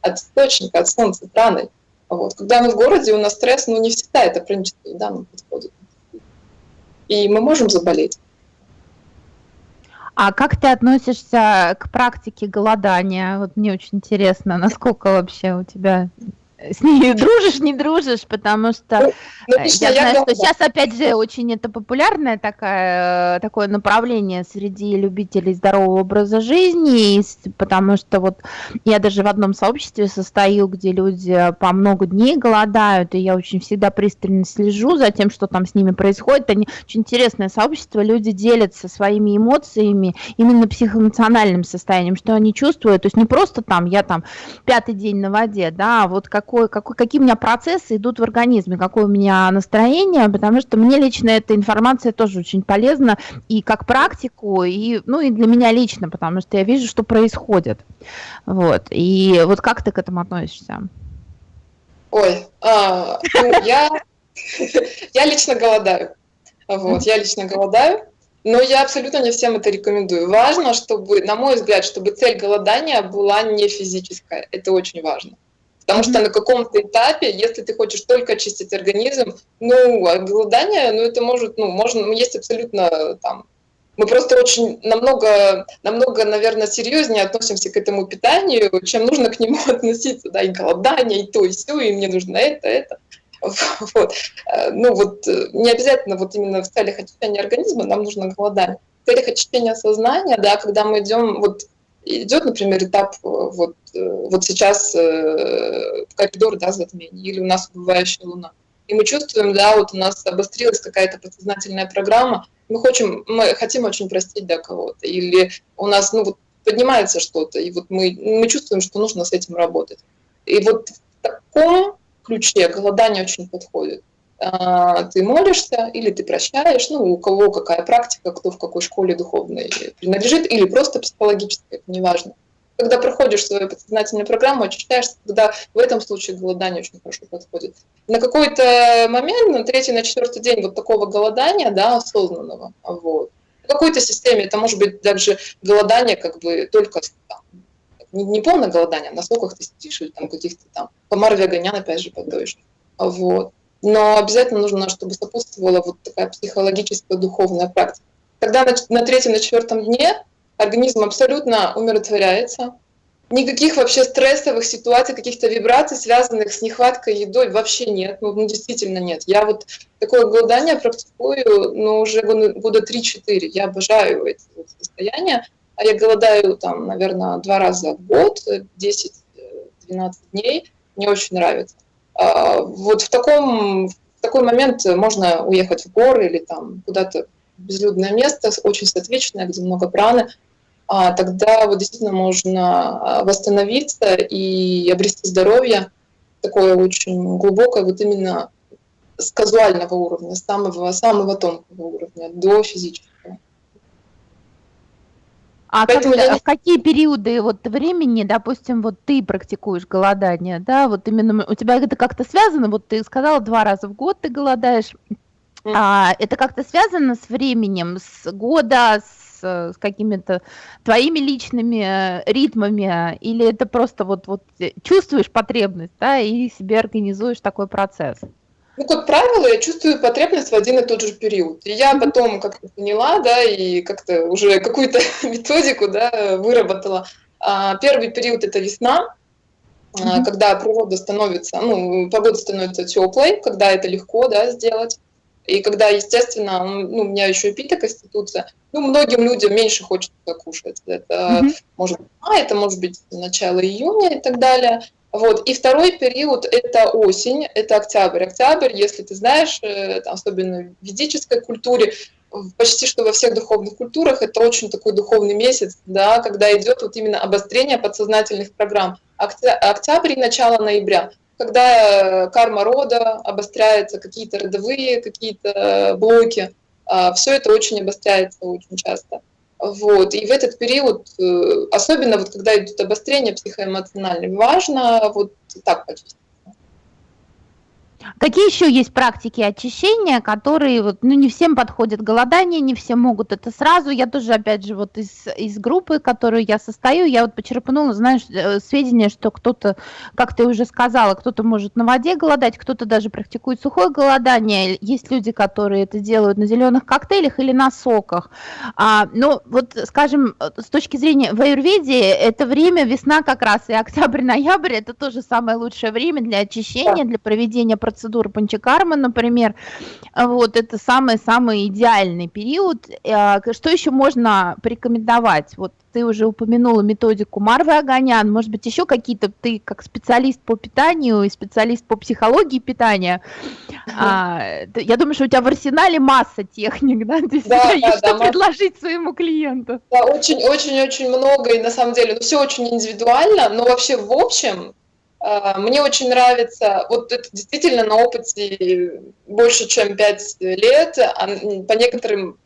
S3: от источника, от солнца, праной. Вот. Когда мы в городе, у нас стресс, ну не всегда это хроническая еда нам подходит. И мы можем заболеть.
S2: А как ты относишься к практике голодания? Вот мне очень интересно, насколько вообще у тебя с ней дружишь, не дружишь, потому что ну, ну, я знаю, что сейчас опять же очень это популярное такое, такое направление среди любителей здорового образа жизни, потому что вот я даже в одном сообществе состою, где люди по много дней голодают, и я очень всегда пристально слежу за тем, что там с ними происходит. Они очень интересное сообщество, люди делятся своими эмоциями, именно психоэмоциональным состоянием, что они чувствуют, то есть не просто там я там пятый день на воде, да, а вот как какой, какой, какие у меня процессы идут в организме, какое у меня настроение, потому что мне лично эта информация тоже очень полезна и как практику, и, ну, и для меня лично, потому что я вижу, что происходит. Вот. И вот как ты к этому относишься?
S3: Ой, а, ну, я, я лично голодаю. Вот, я лично голодаю, но я абсолютно не всем это рекомендую. Важно, чтобы, на мой взгляд, чтобы цель голодания была не физическая. Это очень важно. Потому что на каком-то этапе, если ты хочешь только очистить организм, ну, голодание, ну, это может, ну, можно, ну, есть абсолютно там, мы просто очень намного, намного, наверное, серьезнее относимся к этому питанию, чем нужно к нему относиться, да, и голодание, и то, и все, и мне нужно это, это. Вот. Э, ну вот э, не обязательно вот именно в целях очищения организма нам нужно голодание. В целях очищения сознания, да, когда мы идем вот идет, например, этап э, вот, э, вот сейчас э, коридор да, затмений, или у нас убывающая луна. И мы чувствуем, да, вот у нас обострилась какая-то подсознательная программа, мы хотим, мы хотим очень простить да, кого-то, или у нас ну, вот, поднимается что-то, и вот мы, мы чувствуем, что нужно с этим работать. И вот в таком ключе голодание очень подходит. А, ты молишься или ты прощаешь, ну, у кого какая практика, кто в какой школе духовной принадлежит, или просто психологической, это неважно. Когда проходишь свою подсознательную программу, очищаешься, тогда в этом случае голодание очень хорошо подходит. На какой-то момент, на третий, на четвертый день вот такого голодания, да, осознанного, вот, в какой-то системе это может быть также голодание как бы только не, не полное голодание, а на сколько ты сидишь или там каких-то там помар веганян опять же подоешь. Вот но обязательно нужно, чтобы сопутствовала вот такая психологическая духовная практика. Тогда на, на третьем, на четвертом дне организм абсолютно умиротворяется, никаких вообще стрессовых ситуаций, каких-то вибраций, связанных с нехваткой едой, вообще нет. Ну, ну действительно нет. Я вот такое голодание практикую ну, уже года 3-4. Я обожаю эти вот состояния. А я голодаю там, наверное, два раза в год, 10-12 дней. Мне очень нравится. А, вот в таком в такой момент можно уехать в горы или там куда-то безлюдное место, очень светвечное, где много праны, а тогда вот действительно можно а, восстановиться и обрести здоровье, такое очень глубокое, вот именно с казуального уровня, самого, самого тонкого уровня до физического.
S2: А Поэтому когда, я... в какие периоды вот времени, допустим, вот ты практикуешь голодание, да, вот именно у тебя это как-то связано, вот ты сказала, два раза в год ты голодаешь, А, это как-то связано с временем, с года, с, с какими-то твоими личными э, ритмами, или это просто вот, вот э, чувствуешь потребность, да, и себе организуешь такой процесс?
S3: Ну, как правило, я чувствую потребность в один и тот же период. И я потом как-то поняла, да, и как-то уже какую-то методику, да, выработала. А, первый период – это весна, mm-hmm. когда природа становится, ну, погода становится теплой, когда это легко, да, сделать. И когда, естественно, ну, у меня еще и пита-конституция, ну, многим людям меньше хочется кушать. Это mm-hmm. может быть май, это может быть начало июня и так далее. Вот. И второй период – это осень, это октябрь. Октябрь, если ты знаешь, э, особенно в ведической культуре, почти что во всех духовных культурах это очень такой духовный месяц, да, когда идет вот именно обострение подсознательных программ. Октябрь и начало ноября, когда э, карма рода обостряется, какие-то родовые какие-то блоки, а, все это очень обостряется очень часто. Вот. И в этот период, э, особенно вот когда идут обострения психоэмоциональные, важно вот так почувствовать.
S2: Какие еще есть практики очищения, которые вот, ну, не всем подходят голодание, не все могут это сразу. Я тоже, опять же, вот из, из группы, которую я состою, я вот почерпнула, знаешь, э, сведения, что кто-то, как ты уже сказала, кто-то может на воде голодать, кто-то даже практикует сухое голодание. Есть люди, которые это делают на зеленых коктейлях или на соках. А, но вот, скажем, с точки зрения в аюрведе, это время, весна как раз, и октябрь-ноябрь, это тоже самое лучшее время для очищения, для проведения процедуры панчакармы, например, вот это самый-самый идеальный период. А, что еще можно порекомендовать? Вот ты уже упомянула методику Марвы Аганян, может быть, еще какие-то, ты как специалист по питанию и специалист по психологии питания, а, я думаю, что у тебя в арсенале масса техник, да, ты да, да, что да, предложить своему клиенту.
S3: Да, очень-очень-очень много, и на самом деле, ну, все очень индивидуально, но вообще в общем, а, мне очень нравится, вот это действительно на опыте больше, чем 5 лет, а по некоторым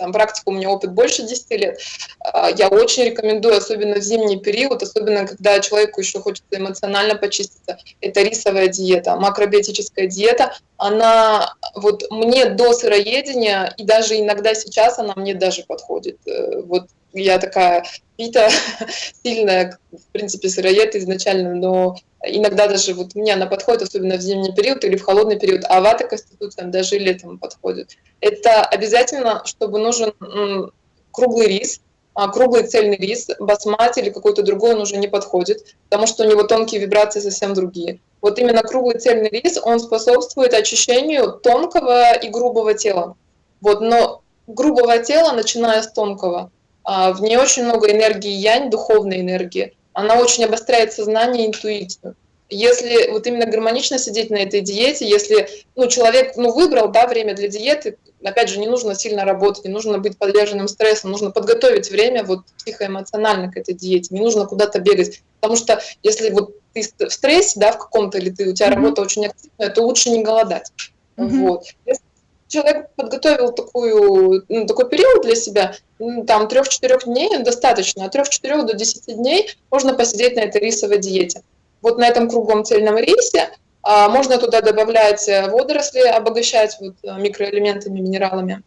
S3: там, практику у меня опыт больше 10 лет, а, я очень рекомендую, особенно в зимний период, особенно когда человеку еще хочется эмоционально почиститься, это рисовая диета, макробиотическая диета, она вот мне до сыроедения, и даже иногда сейчас она мне даже подходит. Э, вот я такая пита, сильная, в принципе, сыроед изначально, но иногда даже вот мне она подходит, особенно в зимний период или в холодный период, а вата конституция даже летом подходит. Это обязательно, чтобы нужен круглый рис, а круглый цельный рис, басмати или какой-то другой он уже не подходит, потому что у него тонкие вибрации совсем другие. Вот именно круглый цельный рис, он способствует очищению тонкого и грубого тела. Вот, но грубого тела, начиная с тонкого, в ней очень много энергии янь, духовной энергии. Она очень обостряет сознание и интуицию. Если вот именно гармонично сидеть на этой диете, если ну, человек ну, выбрал да, время для диеты, опять же, не нужно сильно работать, не нужно быть подверженным стрессом, нужно подготовить время вот психоэмоционально к этой диете, не нужно куда-то бегать. Потому что если вот ты в стрессе, да, в каком-то, или ты, у тебя mm-hmm. работа очень активная, то лучше не голодать. Mm-hmm. Вот. Если человек подготовил такую, ну, такой период для себя, там трех-четырех дней достаточно, от трех-четырех до десяти дней можно посидеть на этой рисовой диете. Вот на этом круглом цельном рисе а, можно туда добавлять водоросли, обогащать вот э, микроэлементами, минералами.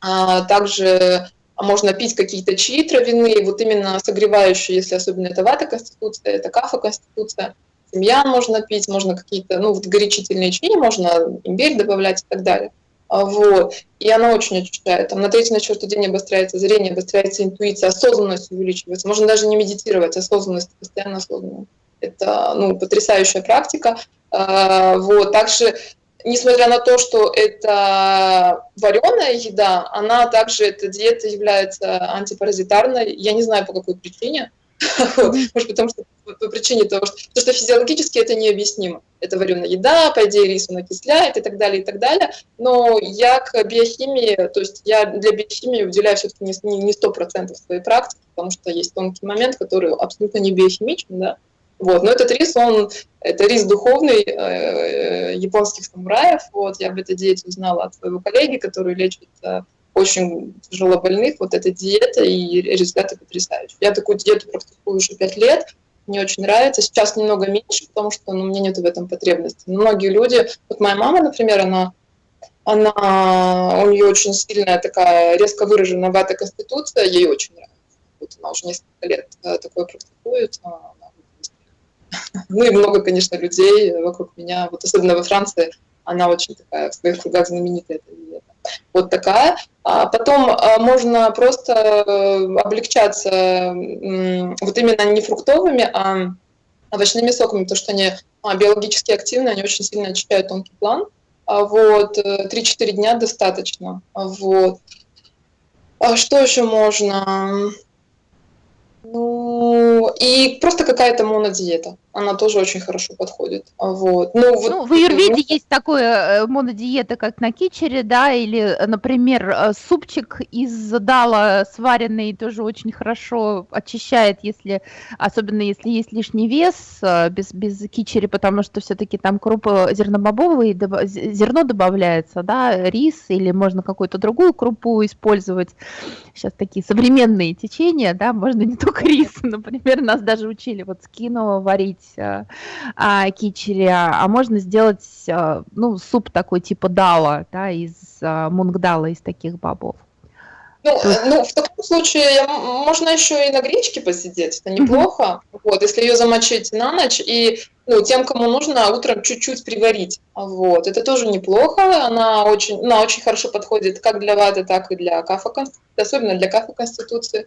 S3: А, также можно пить какие-то чаи травяные, вот именно согревающие, если особенно это вата конституция, это кафа конституция. Тимьян можно пить, можно какие-то, ну, вот горячительные чаи, можно имбирь добавлять и так далее. А, вот. И она очень очищает. Там на третий, на четвертый день обостряется зрение, обостряется интуиция, осознанность увеличивается. Можно даже не медитировать, осознанность, постоянно осознанная. Это ну, потрясающая практика. А, вот. Также, несмотря на то, что это вареная еда, она также, эта диета является антипаразитарной. Я не знаю, по какой причине. Может, потому что по причине того, что, то, что физиологически это необъяснимо. Это вареная еда, по идее рис он окисляет и так далее, и так далее. Но я к биохимии, то есть я для биохимии уделяю все-таки не сто процентов своей практики, потому что есть тонкий момент, который абсолютно не биохимичен, да. Вот. Но этот рис, он, это рис духовный э, японских самураев. Вот. Я об этой диете узнала от своего коллеги, который лечит э, очень тяжело больных. Вот эта диета и результаты потрясающие. Я такую диету практикую уже пять лет мне очень нравится. Сейчас немного меньше, потому что ну, меня нет в этом потребности. Но многие люди, вот моя мама, например, она Она, у нее очень сильная такая резко выраженная вата конституция, ей очень нравится. Вот она уже несколько лет э, такое практикует. Ну и много, конечно, людей вокруг меня, вот особенно во Франции, она очень такая в своих кругах знаменитая. Вот такая. А потом а, можно просто э, облегчаться вот именно не фруктовыми, а овощными соками, потому что они а, биологически активны, они очень сильно очищают тонкий план. Вот, 3-4 э, дня достаточно. Вот. А что еще можно? Ну, и просто какая-то монодиета. Она тоже очень хорошо подходит. Вот.
S2: Ну, вот, ну, в Юрведе есть такое э, монодиета, как на кичере, да, или, например, э, супчик из дала сваренный тоже очень хорошо очищает, если, особенно если есть лишний вес э, без, без кичери, потому что все-таки там крупы зернобобовые, зерно добавляется, да, рис, или можно какую-то другую крупу использовать. Сейчас такие современные течения, да, можно не только рис, например, нас даже учили вот скино варить а, а, кичери, а можно сделать а, ну, суп такой типа дала, да, из а, мунгдала, из таких бобов.
S3: Ну, есть... ну, в таком случае можно еще и на гречке посидеть, это неплохо. Вот, если ее замочить на ночь и ну, тем, кому нужно, утром чуть-чуть приварить. Вот, это тоже неплохо. Она очень, она очень хорошо подходит как для ваты, так и для кафа, особенно для кафа конституции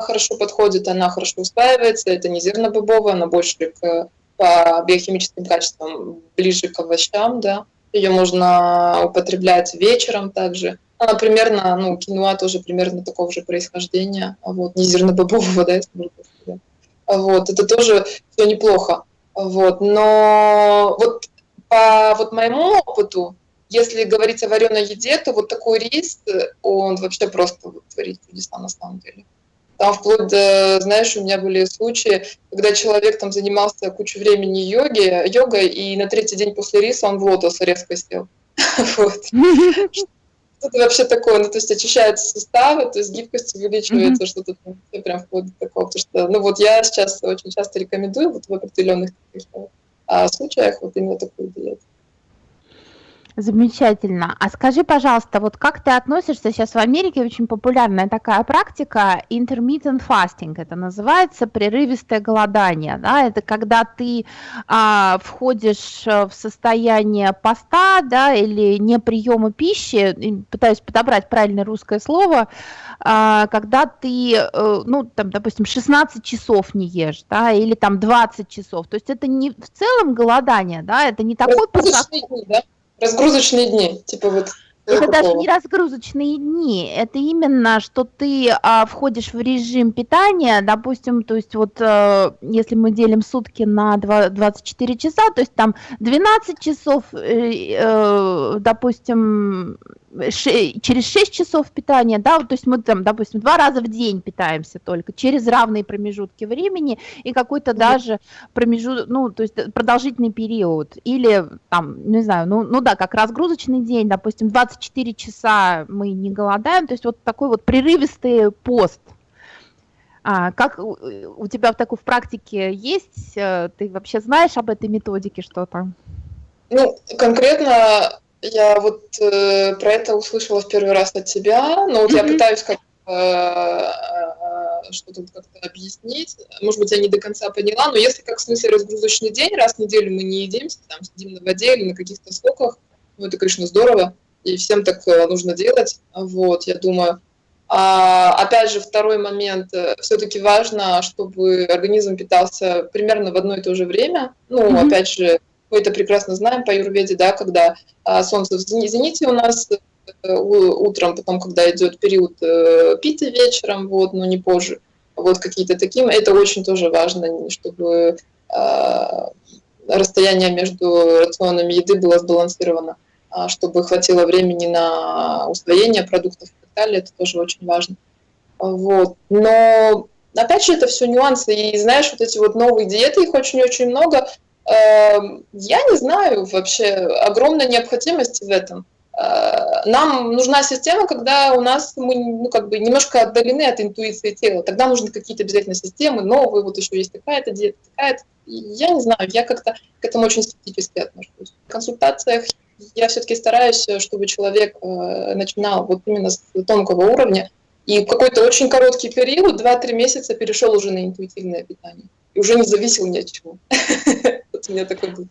S3: хорошо подходит, она хорошо усваивается, это не зернобобовая, она больше к, по биохимическим качествам ближе к овощам, да. Ее можно употреблять вечером также. Она примерно, ну, киноа тоже примерно такого же происхождения, а вот, не зернобобового, да, если можно. Вот, это тоже все неплохо. Вот, но вот по вот моему опыту, если говорить о вареной еде, то вот такой рис, он вообще просто вот, творит чудеса на самом деле. Там вплоть до, знаешь, у меня были случаи, когда человек там занимался кучу времени йоги, йогой, и на третий день после риса он в лотос резко сел. Вот. Что-то вообще такое, ну, то есть очищаются суставы, то есть гибкость увеличивается, что-то там прям вплоть до такого. Потому что, ну, вот я сейчас очень часто рекомендую вот в определенных а, случаях вот именно такую диету.
S2: Замечательно. А скажи, пожалуйста, вот как ты относишься, сейчас в Америке очень популярная такая практика intermittent fasting, это называется прерывистое голодание, да, это когда ты а, входишь в состояние поста, да, или не приема пищи, пытаюсь подобрать правильное русское слово, а, когда ты, э, ну, там, допустим, 16 часов не ешь, да, или там 20 часов, то есть это не в целом голодание, да, это не такой...
S3: Да? Разгрузочные дни, типа вот.
S2: Это даже не разгрузочные дни, это именно, что ты а, входишь в режим питания, допустим, то есть вот а, если мы делим сутки на 2, 24 часа, то есть там 12 часов, э, э, допустим, через 6 часов питания, да, то есть мы там, допустим, два раза в день питаемся только, через равные промежутки времени и какой-то даже промежуток, ну, то есть продолжительный период, или там, не знаю, ну, ну да, как разгрузочный день, допустим, 24 часа мы не голодаем, то есть вот такой вот прерывистый пост. А, как у, у тебя в такой в практике есть, э, ты вообще знаешь об этой методике что-то?
S3: Ну, конкретно я вот э, про это услышала в первый раз от тебя, но вот mm-hmm. я пытаюсь как э, э, что-то как-то объяснить. Может быть, я не до конца поняла, но если как в смысле разгрузочный день, раз в неделю мы не едим, там сидим на воде или на каких-то соках, ну это, конечно, здорово, и всем так э, нужно делать, вот, я думаю. А, опять же, второй момент, э, все-таки важно, чтобы организм питался примерно в одно и то же время, ну, mm-hmm. опять же, мы это прекрасно знаем по юрведе, да, когда а, солнце в зените у нас э, утром, потом, когда идет период э, пита вечером, вот, но не позже, вот какие-то такие, это очень тоже важно, чтобы а, расстояние между рационами еды было сбалансировано, а, чтобы хватило времени на усвоение продуктов и так далее, это тоже очень важно. Вот. Но опять же, это все нюансы. И знаешь, вот эти вот новые диеты, их очень-очень много. Эм, я не знаю вообще огромной необходимости в этом. Э, нам нужна система, когда у нас мы ну, как бы немножко отдалены от интуиции тела. Тогда нужны какие-то обязательно системы, новые, вот еще есть такая-то диета, такая-то. Я не знаю, я как-то к этому очень скептически отношусь. В консультациях я все-таки стараюсь, чтобы человек э, начинал вот именно с тонкого уровня, и в какой-то очень короткий период, 2-3 месяца, перешел уже на интуитивное питание. И уже не зависел ни от чего. Вот у меня такой был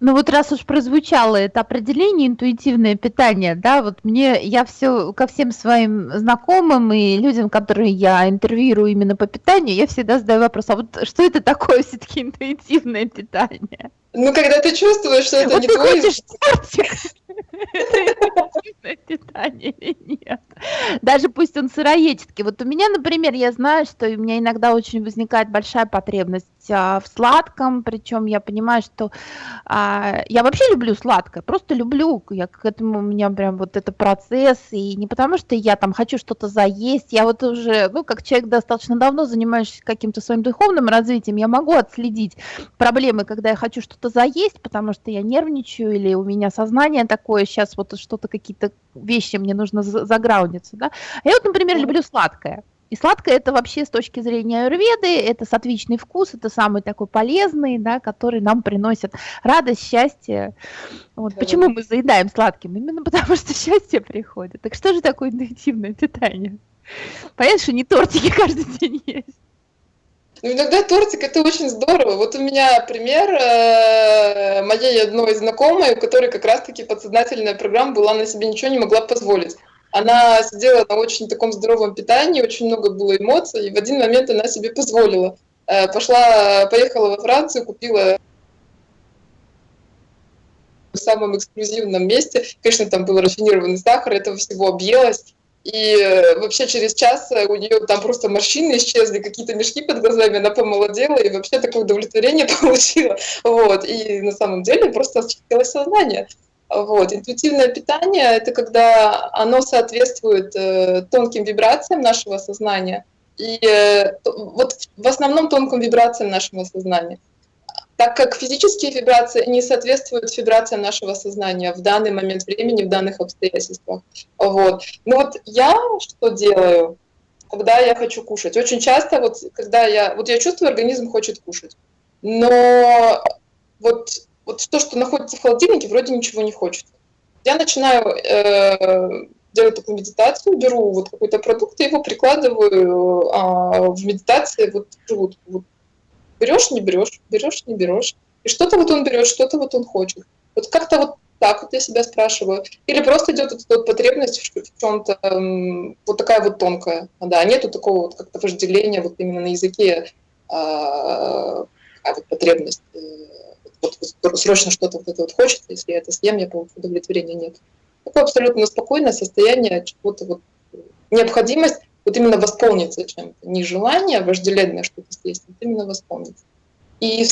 S2: ну вот раз уж прозвучало это определение интуитивное питание, да, вот мне, я все ко всем своим знакомым и людям, которые я интервьюирую именно по питанию, я всегда задаю вопрос, а вот что это такое все-таки интуитивное питание?
S3: Ну, когда ты чувствуешь, что это вот не ты твой... Хочешь
S2: это питание или нет. Даже пусть он сыроедческий. Вот у меня, например, я знаю, что у меня иногда очень возникает большая потребность а, в сладком, причем я понимаю, что а, я вообще люблю сладкое, просто люблю, я к этому у меня прям вот это процесс, и не потому что я там хочу что-то заесть, я вот уже, ну, как человек достаточно давно занимаюсь каким-то своим духовным развитием, я могу отследить проблемы, когда я хочу что-то заесть, потому что я нервничаю, или у меня сознание такое, сейчас вот что-то, какие-то вещи мне нужно заграундиться, да. А я вот, например, люблю сладкое. И сладкое это вообще с точки зрения аюрведы, это сатвичный вкус, это самый такой полезный, да, который нам приносит радость, счастье. Вот. Да. Почему мы заедаем сладким? Именно потому что счастье приходит. Так что же такое интуитивное питание? Понятно, что не тортики каждый день есть.
S3: Ну, иногда тортик это очень здорово. Вот у меня пример э, моей одной знакомой, у которой как раз-таки подсознательная программа была, на себе ничего не могла позволить. Она сидела на очень таком здоровом питании, очень много было эмоций, и в один момент она себе позволила. Э, пошла, поехала во Францию, купила в самом эксклюзивном месте. Конечно, там был рафинированный сахар, этого всего объелась. И э, вообще через час э, у нее там просто морщины исчезли, какие-то мешки под глазами, она помолодела и вообще такое удовлетворение получила. Вот. И на самом деле просто очистилось сознание. Вот. Интуитивное питание – это когда оно соответствует э, тонким вибрациям нашего сознания, и э, вот в основном тонким вибрациям нашего сознания. Так как физические вибрации не соответствуют вибрациям нашего сознания в данный момент времени, в данных обстоятельствах. Вот. Ну вот я что делаю, когда я хочу кушать? Очень часто, вот, когда я, вот я чувствую, организм хочет кушать, но вот вот то, что находится в холодильнике, вроде ничего не хочется. Я начинаю э, делать такую медитацию, беру вот какой-то продукт и его прикладываю э, в медитации, вот, вот, вот берешь, не берешь, берешь, не берешь. И что-то вот он берет, что-то вот он хочет. Вот как-то вот так вот я себя спрашиваю. Или просто идет вот эта вот потребность в чем-то вот такая вот тонкая. Да, нету такого вот как-то вожделения вот именно на языке а вот потребность. Э, вот срочно что-то вот это вот хочется, если я это съем, я получу удовлетворения нет. Такое абсолютно спокойное состояние, чего-то вот необходимость вот именно восполниться чем-то. Не желание вожделенное что-то съесть, а именно восполниться. И в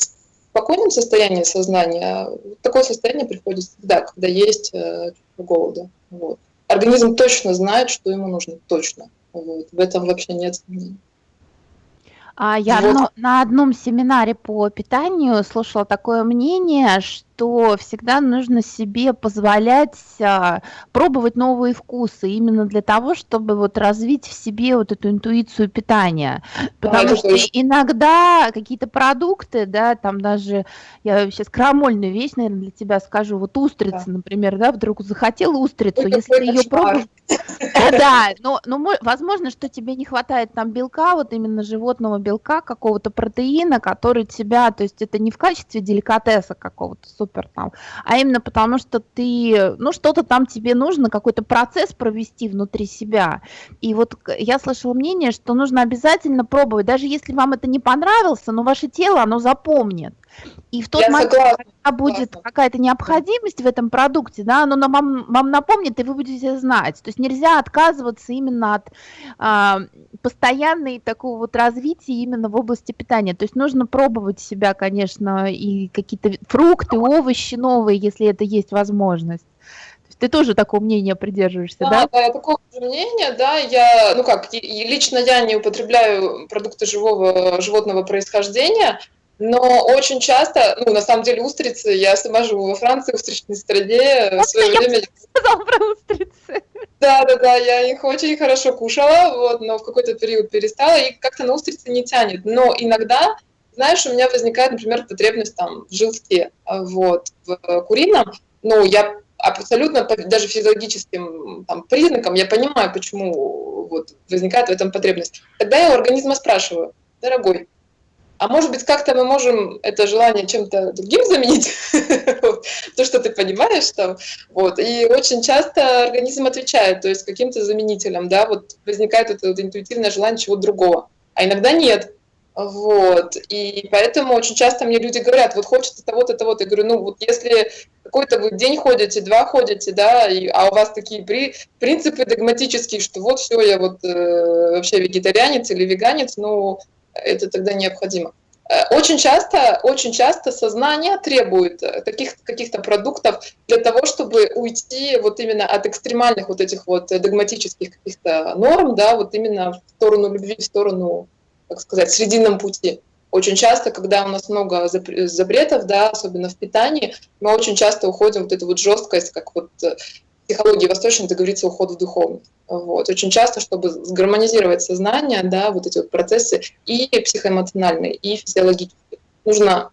S3: спокойном состоянии сознания такое состояние приходит всегда, когда есть э, голода. Вот. Организм точно знает, что ему нужно, точно. Вот. В этом вообще нет сомнений.
S2: А я вот. на одном семинаре по питанию слушала такое мнение, что что всегда нужно себе позволять а, пробовать новые вкусы именно для того, чтобы вот развить в себе вот эту интуицию питания. Потому а, что точно. иногда какие-то продукты, да, там даже, я сейчас крамольную вещь, наверное, для тебя скажу, вот устрицы, да. например, да, вдруг захотел устрицу, Это если ты ее пробуешь... Да, но, но возможно, что тебе не хватает там белка, вот именно животного белка, какого-то протеина, который тебя, то есть это не в качестве деликатеса какого-то супер там, а именно потому, что ты, ну, что-то там тебе нужно, какой-то процесс провести внутри себя. И вот я слышала мнение, что нужно обязательно пробовать, даже если вам это не понравился, но ваше тело, оно запомнит. И в тот Я момент, согласна. когда будет какая-то необходимость в этом продукте, да, оно вам, вам напомнит, и вы будете знать. То есть нельзя отказываться именно от а, постоянной такого вот развития именно в области питания. То есть нужно пробовать себя, конечно, и какие-то фрукты, овощи новые, если это есть возможность. Ты тоже такого мнения придерживаешься, да?
S3: Да, да, я такого мнения, да. Я, ну как, лично я не употребляю продукты живого животного происхождения, но очень часто, ну, на самом деле, устрицы, я сама живу во Франции, в устричной стране, в свое я время... сказала про устрицы. Да, да, да, я их очень хорошо кушала, вот, но в какой-то период перестала, и как-то на устрицы не тянет. Но иногда, знаешь, у меня возникает, например, потребность там в желтке, вот, в курином, ну, я абсолютно даже физиологическим там, признакам я понимаю, почему вот, возникает в этом потребность. Тогда я у организма спрашиваю, дорогой, а может быть, как-то мы можем это желание чем-то другим заменить, то, что ты понимаешь там. Вот. И очень часто организм отвечает, то есть каким-то заменителем, да, вот возникает это интуитивное желание чего-то другого. А иногда нет. Вот. И поэтому очень часто мне люди говорят, вот хочется того-то, того-то. Я говорю, ну вот если какой-то вы день ходите, два ходите, да, и, а у вас такие при, принципы догматические, что вот все, я вот э, вообще вегетарианец или веганец, ну, это тогда необходимо. Э, очень часто, очень часто сознание требует таких каких-то продуктов для того, чтобы уйти вот именно от экстремальных вот этих вот догматических каких-то норм, да, вот именно в сторону любви, в сторону, так сказать, срединном пути. Очень часто, когда у нас много запретов, да, особенно в питании, мы очень часто уходим в вот эту вот жесткость, как вот психологии восточной это говорится уход в духовность. Вот. Очень часто, чтобы сгармонизировать сознание, да, вот эти вот процессы и психоэмоциональные, и физиологические, нужно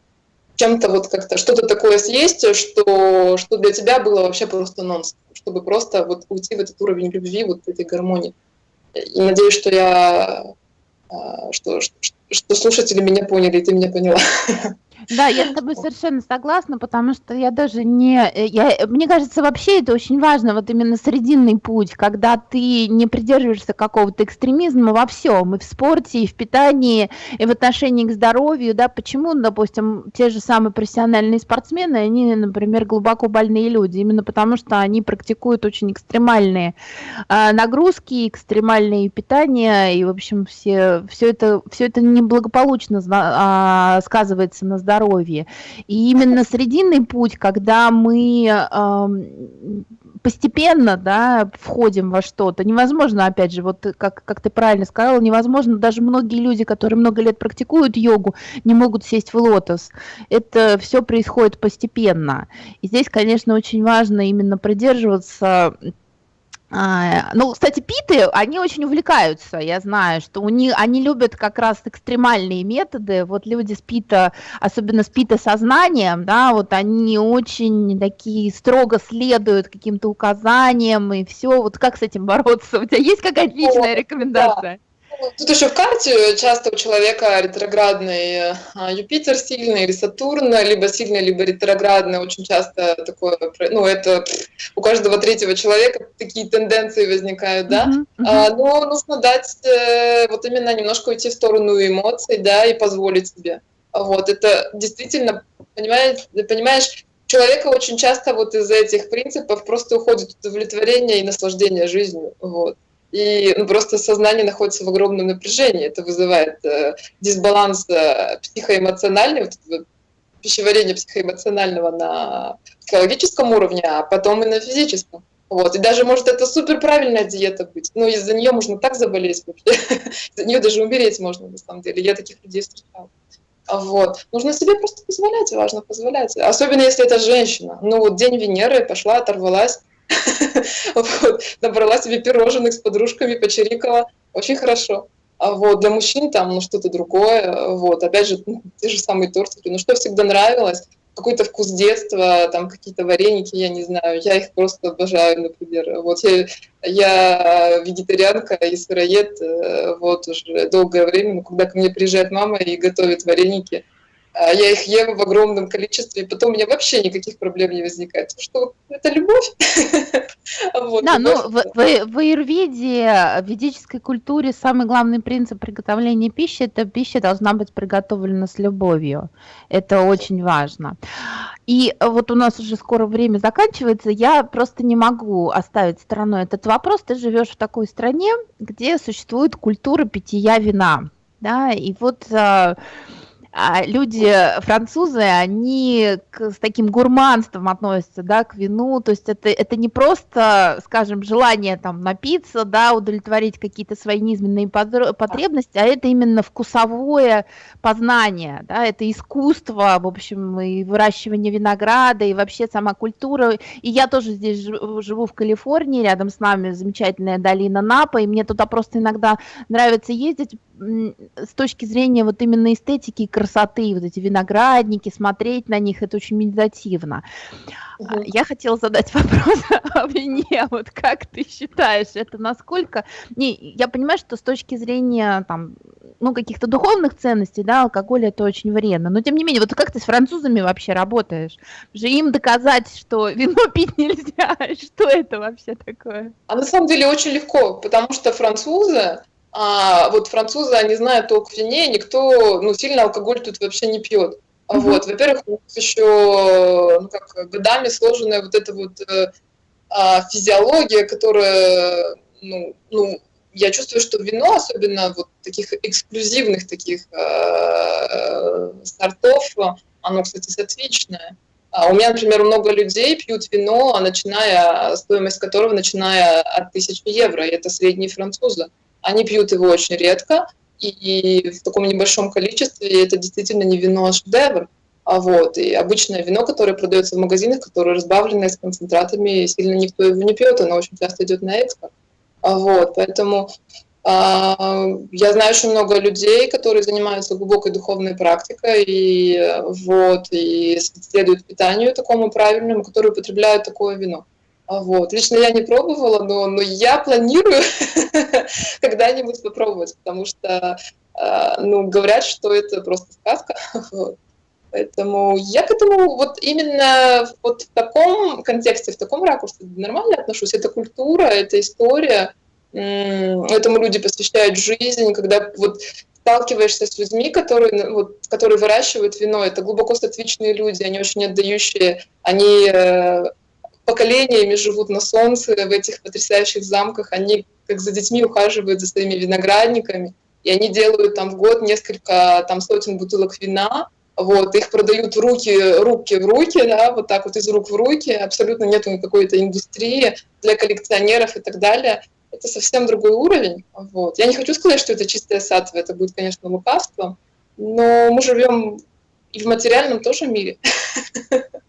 S3: чем-то вот как-то что-то такое съесть, что, что для тебя было вообще просто нонсенс, чтобы просто вот уйти в этот уровень любви, вот этой гармонии. И надеюсь, что я что, что, что слушатели меня поняли, и ты меня поняла.
S2: Да, я с тобой совершенно согласна, потому что я даже не... Э, я, мне кажется, вообще это очень важно, вот именно срединный путь, когда ты не придерживаешься какого-то экстремизма во всем, и в спорте, и в питании, и в отношении к здоровью, да, почему, допустим, те же самые профессиональные спортсмены, они, например, глубоко больные люди, именно потому что они практикуют очень экстремальные э, нагрузки, экстремальные питания, и, в общем, все, все, это, все это неблагополучно э, сказывается на здоровье здоровье. И именно срединный путь, когда мы э, постепенно да, входим во что-то, невозможно, опять же, вот как, как ты правильно сказала, невозможно, даже многие люди, которые много лет практикуют йогу, не могут сесть в лотос. Это все происходит постепенно. И здесь, конечно, очень важно именно придерживаться ну, кстати, питы, они очень увлекаются, я знаю, что у них, они любят как раз экстремальные методы, вот люди с пита, особенно с пита сознанием, да, вот они очень такие строго следуют каким-то указаниям и все, вот как с этим бороться, у тебя есть какая-то личная рекомендация? Да.
S3: Тут еще в карте часто у человека ретроградный а, Юпитер сильный или Сатурн, либо сильный, либо ретроградный. Очень часто такое, ну это у каждого третьего человека такие тенденции возникают, да. Uh-huh, uh-huh. но нужно дать э, вот именно немножко уйти в сторону эмоций, да, и позволить себе. Вот это действительно, понимаешь, понимаешь, человека очень часто вот из этих принципов просто уходит удовлетворение и наслаждение жизнью. Вот и ну, просто сознание находится в огромном напряжении. Это вызывает э, дисбаланс э, психоэмоциональный, вот, пищеварение психоэмоционального на психологическом уровне, а потом и на физическом. Вот. И даже может это супер правильная диета быть, но из-за нее можно так заболеть вообще, из-за нее даже умереть можно на самом деле. Я таких людей встречала. Вот. Нужно себе просто позволять, важно позволять. Особенно если это женщина. Ну вот день Венеры, пошла, оторвалась, вот, набрала себе пирожных с подружками, почирикала, очень хорошо. А вот для мужчин там ну что-то другое, вот опять же ну, те же самые тортики, ну что всегда нравилось, какой-то вкус детства, там какие-то вареники, я не знаю, я их просто обожаю, например. Вот я, я вегетарианка и сыроед, э, вот уже долгое время, но когда ко мне приезжает мама и готовит вареники, я их ем в огромном количестве, и потом у меня вообще никаких проблем не возникает. Что это любовь.
S2: Да, ну в, в, в аюрведе, в ведической культуре самый главный принцип приготовления пищи – это пища должна быть приготовлена с любовью. Это очень важно. И вот у нас уже скоро время заканчивается, я просто не могу оставить стороной этот вопрос. Ты живешь в такой стране, где существует культура питья вина. Да, и вот а, люди, французы, они к, с таким гурманством относятся, да, к вину, то есть это, это не просто, скажем, желание там напиться, да, удовлетворить какие-то свои низменные потребности, а это именно вкусовое познание, да, это искусство, в общем, и выращивание винограда, и вообще сама культура, и я тоже здесь живу в Калифорнии, рядом с нами замечательная долина Напа, и мне туда просто иногда нравится ездить, с точки зрения вот именно эстетики и красоты, вот эти виноградники, смотреть на них, это очень медитативно. Угу. Я хотела задать вопрос о вине, вот как ты считаешь, это насколько... Не, я понимаю, что с точки зрения там, ну, каких-то духовных ценностей, да, алкоголь это очень вредно, но тем не менее, вот как ты с французами вообще работаешь? Же им доказать, что вино пить нельзя, что это вообще такое?
S3: А на самом деле очень легко, потому что французы, а вот французы, они знают толк в вине, никто, ну, сильно алкоголь тут вообще не пьет. Mm-hmm. Вот, во-первых, еще ну, как, годами сложенная вот эта вот э, а, физиология, которая, ну, ну, я чувствую, что вино, особенно вот таких эксклюзивных таких э, сортов, оно, кстати, сатвичное. А у меня, например, много людей пьют вино, а начиная, стоимость которого начиная от 1000 евро, и это средние французы. Они пьют его очень редко, и в таком небольшом количестве это действительно не вино, а шедевр. А вот, и обычное вино, которое продается в магазинах, которое разбавленное с концентратами, сильно никто его не пьет, оно очень часто идет на экспорт. А вот, поэтому а, я знаю очень много людей, которые занимаются глубокой духовной практикой и, вот, и следуют питанию такому правильному, которые употребляют такое вино. А вот. Лично я не пробовала, но, но я планирую когда-нибудь попробовать, потому что а, ну, говорят, что это просто сказка. Вот. Поэтому я к этому вот именно вот в таком контексте, в таком ракурсе нормально отношусь. Это культура, это история, этому люди посвящают жизнь, когда вот сталкиваешься с людьми, которые, ну, вот, которые выращивают вино, это глубоко сатвичные люди, они очень отдающие, они э, поколениями живут на солнце в этих потрясающих замках, они как за детьми ухаживают за своими виноградниками, и они делают там в год несколько там сотен бутылок вина, вот, их продают в руки, руки в руки, да, вот так вот из рук в руки, абсолютно нет какой-то индустрии для коллекционеров и так далее это совсем другой уровень. Вот. Я не хочу сказать, что это чистая сатва, это будет, конечно, лукавство, но мы живем и в материальном тоже мире.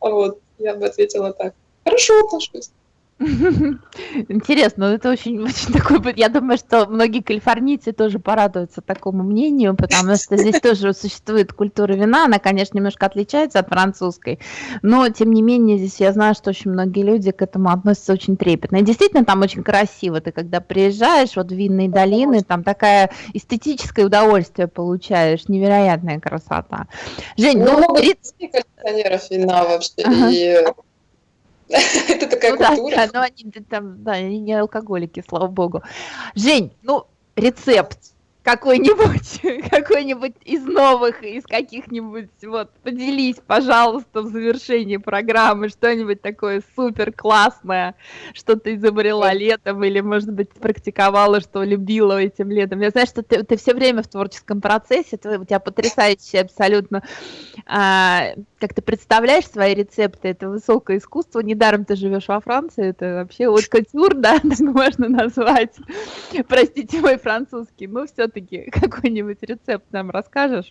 S3: Вот, я бы ответила так. Хорошо отношусь.
S2: Интересно, это очень, очень такой, я думаю, что многие калифорнийцы тоже порадуются такому мнению, потому что здесь тоже существует культура вина, она, конечно, немножко отличается от французской, но, тем не менее, здесь я знаю, что очень многие люди к этому относятся очень трепетно. И действительно, там очень красиво, ты когда приезжаешь вот в винные долины, там такая эстетическое удовольствие получаешь, невероятная красота.
S3: Жень, ну, ну много коллекционеров вина вообще, ага. и Это такая ну, культура.
S2: Да, но они там, да, они не алкоголики, слава богу. Жень, ну, рецепт какой-нибудь, какой-нибудь из новых, из каких-нибудь, вот, поделись, пожалуйста, в завершении программы, что-нибудь такое супер классное, что ты изобрела летом, или, может быть, практиковала, что любила этим летом. Я знаю, что ты, ты все время в творческом процессе, ты, у тебя потрясающее абсолютно, а, как ты представляешь свои рецепты, это высокое искусство, недаром ты живешь во Франции, это вообще вот культур, да, так можно назвать, простите мой французский, но все все-таки какой-нибудь рецепт нам расскажешь?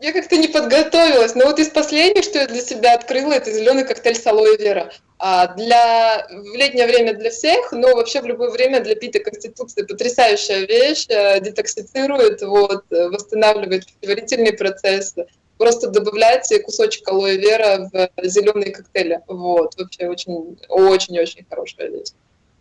S3: Я как-то не подготовилась, но вот из последних, что я для себя открыла, это зеленый коктейль с алоэ вера. А для, в летнее время для всех, но вообще в любое время для пита конституции потрясающая вещь, э, детоксицирует, вот, восстанавливает пищеварительные процессы. Просто добавляйте кусочек алоэ вера в зеленые коктейли. Вот, вообще очень-очень-очень хорошая вещь.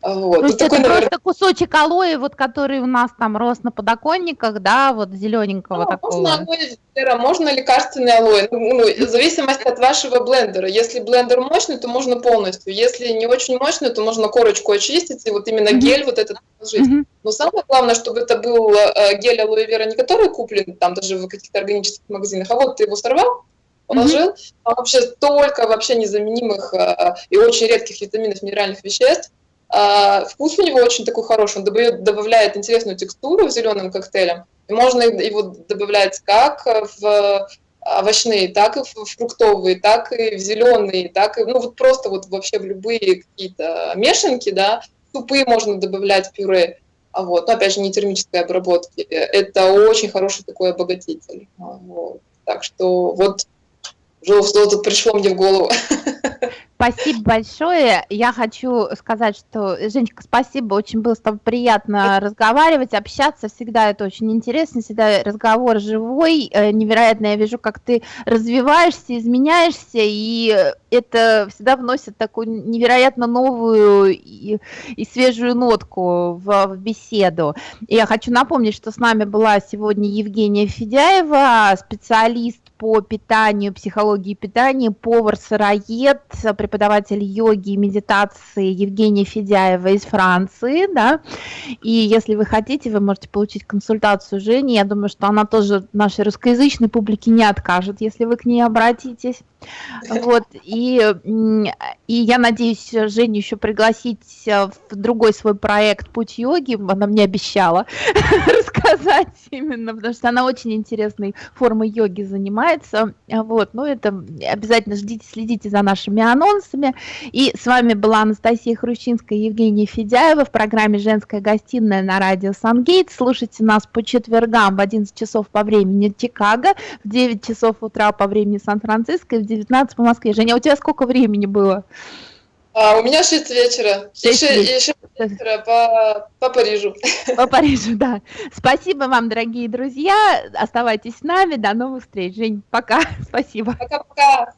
S2: Вот. То есть такой, это наверное... просто кусочек алоэ, вот который у нас там рос на подоконниках, да, вот зелененького ну, такого.
S3: Можно алоэ, можно лекарственный алоэ, ну, ну, в зависимости от вашего блендера. Если блендер мощный, то можно полностью. Если не очень мощный, то можно корочку очистить и вот именно mm-hmm. гель вот этот положить. Mm-hmm. Но самое главное, чтобы это был э, гель алоэ вера, не который куплен там даже в каких-то органических магазинах, а вот ты его сорвал, положил, mm-hmm. а вообще столько вообще незаменимых э, и очень редких витаминов, минеральных веществ, а, вкус у него очень такой хороший, он добавляет, интересную текстуру в зеленым коктейлем. И можно его добавлять как в овощные, так и в фруктовые, так и в зеленые, так и, ну вот просто вот вообще в любые какие-то мешанки, да, супы можно добавлять пюре, а вот, но опять же не термической обработки. Это очень хороший такой обогатитель. А вот. Так что вот что-то пришло мне в голову.
S2: Спасибо большое. Я хочу сказать, что, Женечка, спасибо, очень было с тобой приятно разговаривать, общаться, всегда это очень интересно, всегда разговор живой, э, невероятно, я вижу, как ты развиваешься, изменяешься, и это всегда вносит такую невероятно новую и, и свежую нотку в, в беседу. И я хочу напомнить, что с нами была сегодня Евгения Федяева, специалист по питанию, психологии питания, повар-сыроед, преподаватель йоги и медитации Евгения Федяева из Франции, да, и если вы хотите, вы можете получить консультацию Жени, я думаю, что она тоже нашей русскоязычной публике не откажет, если вы к ней обратитесь. Вот, и, и я надеюсь Женю еще пригласить в другой свой проект «Путь йоги», она мне обещала рассказать именно, потому что она очень интересной формой йоги занимается, вот, ну это обязательно ждите, следите за нашими анонсами, и с вами была Анастасия Хрущинская и Евгения Федяева в программе «Женская гостиная» на радио Сангейт, слушайте нас по четвергам в 11 часов по времени Чикаго, в 9 часов утра по времени Сан-Франциско и в 19 по Москве. Женя, а у тебя сколько времени было?
S3: А, у меня 6 вечера. 6, 6, 6 вечера по, по Парижу.
S2: По Парижу, да. Спасибо вам, дорогие друзья. Оставайтесь с нами. До новых встреч. Жень, пока. Спасибо.
S3: Пока-пока.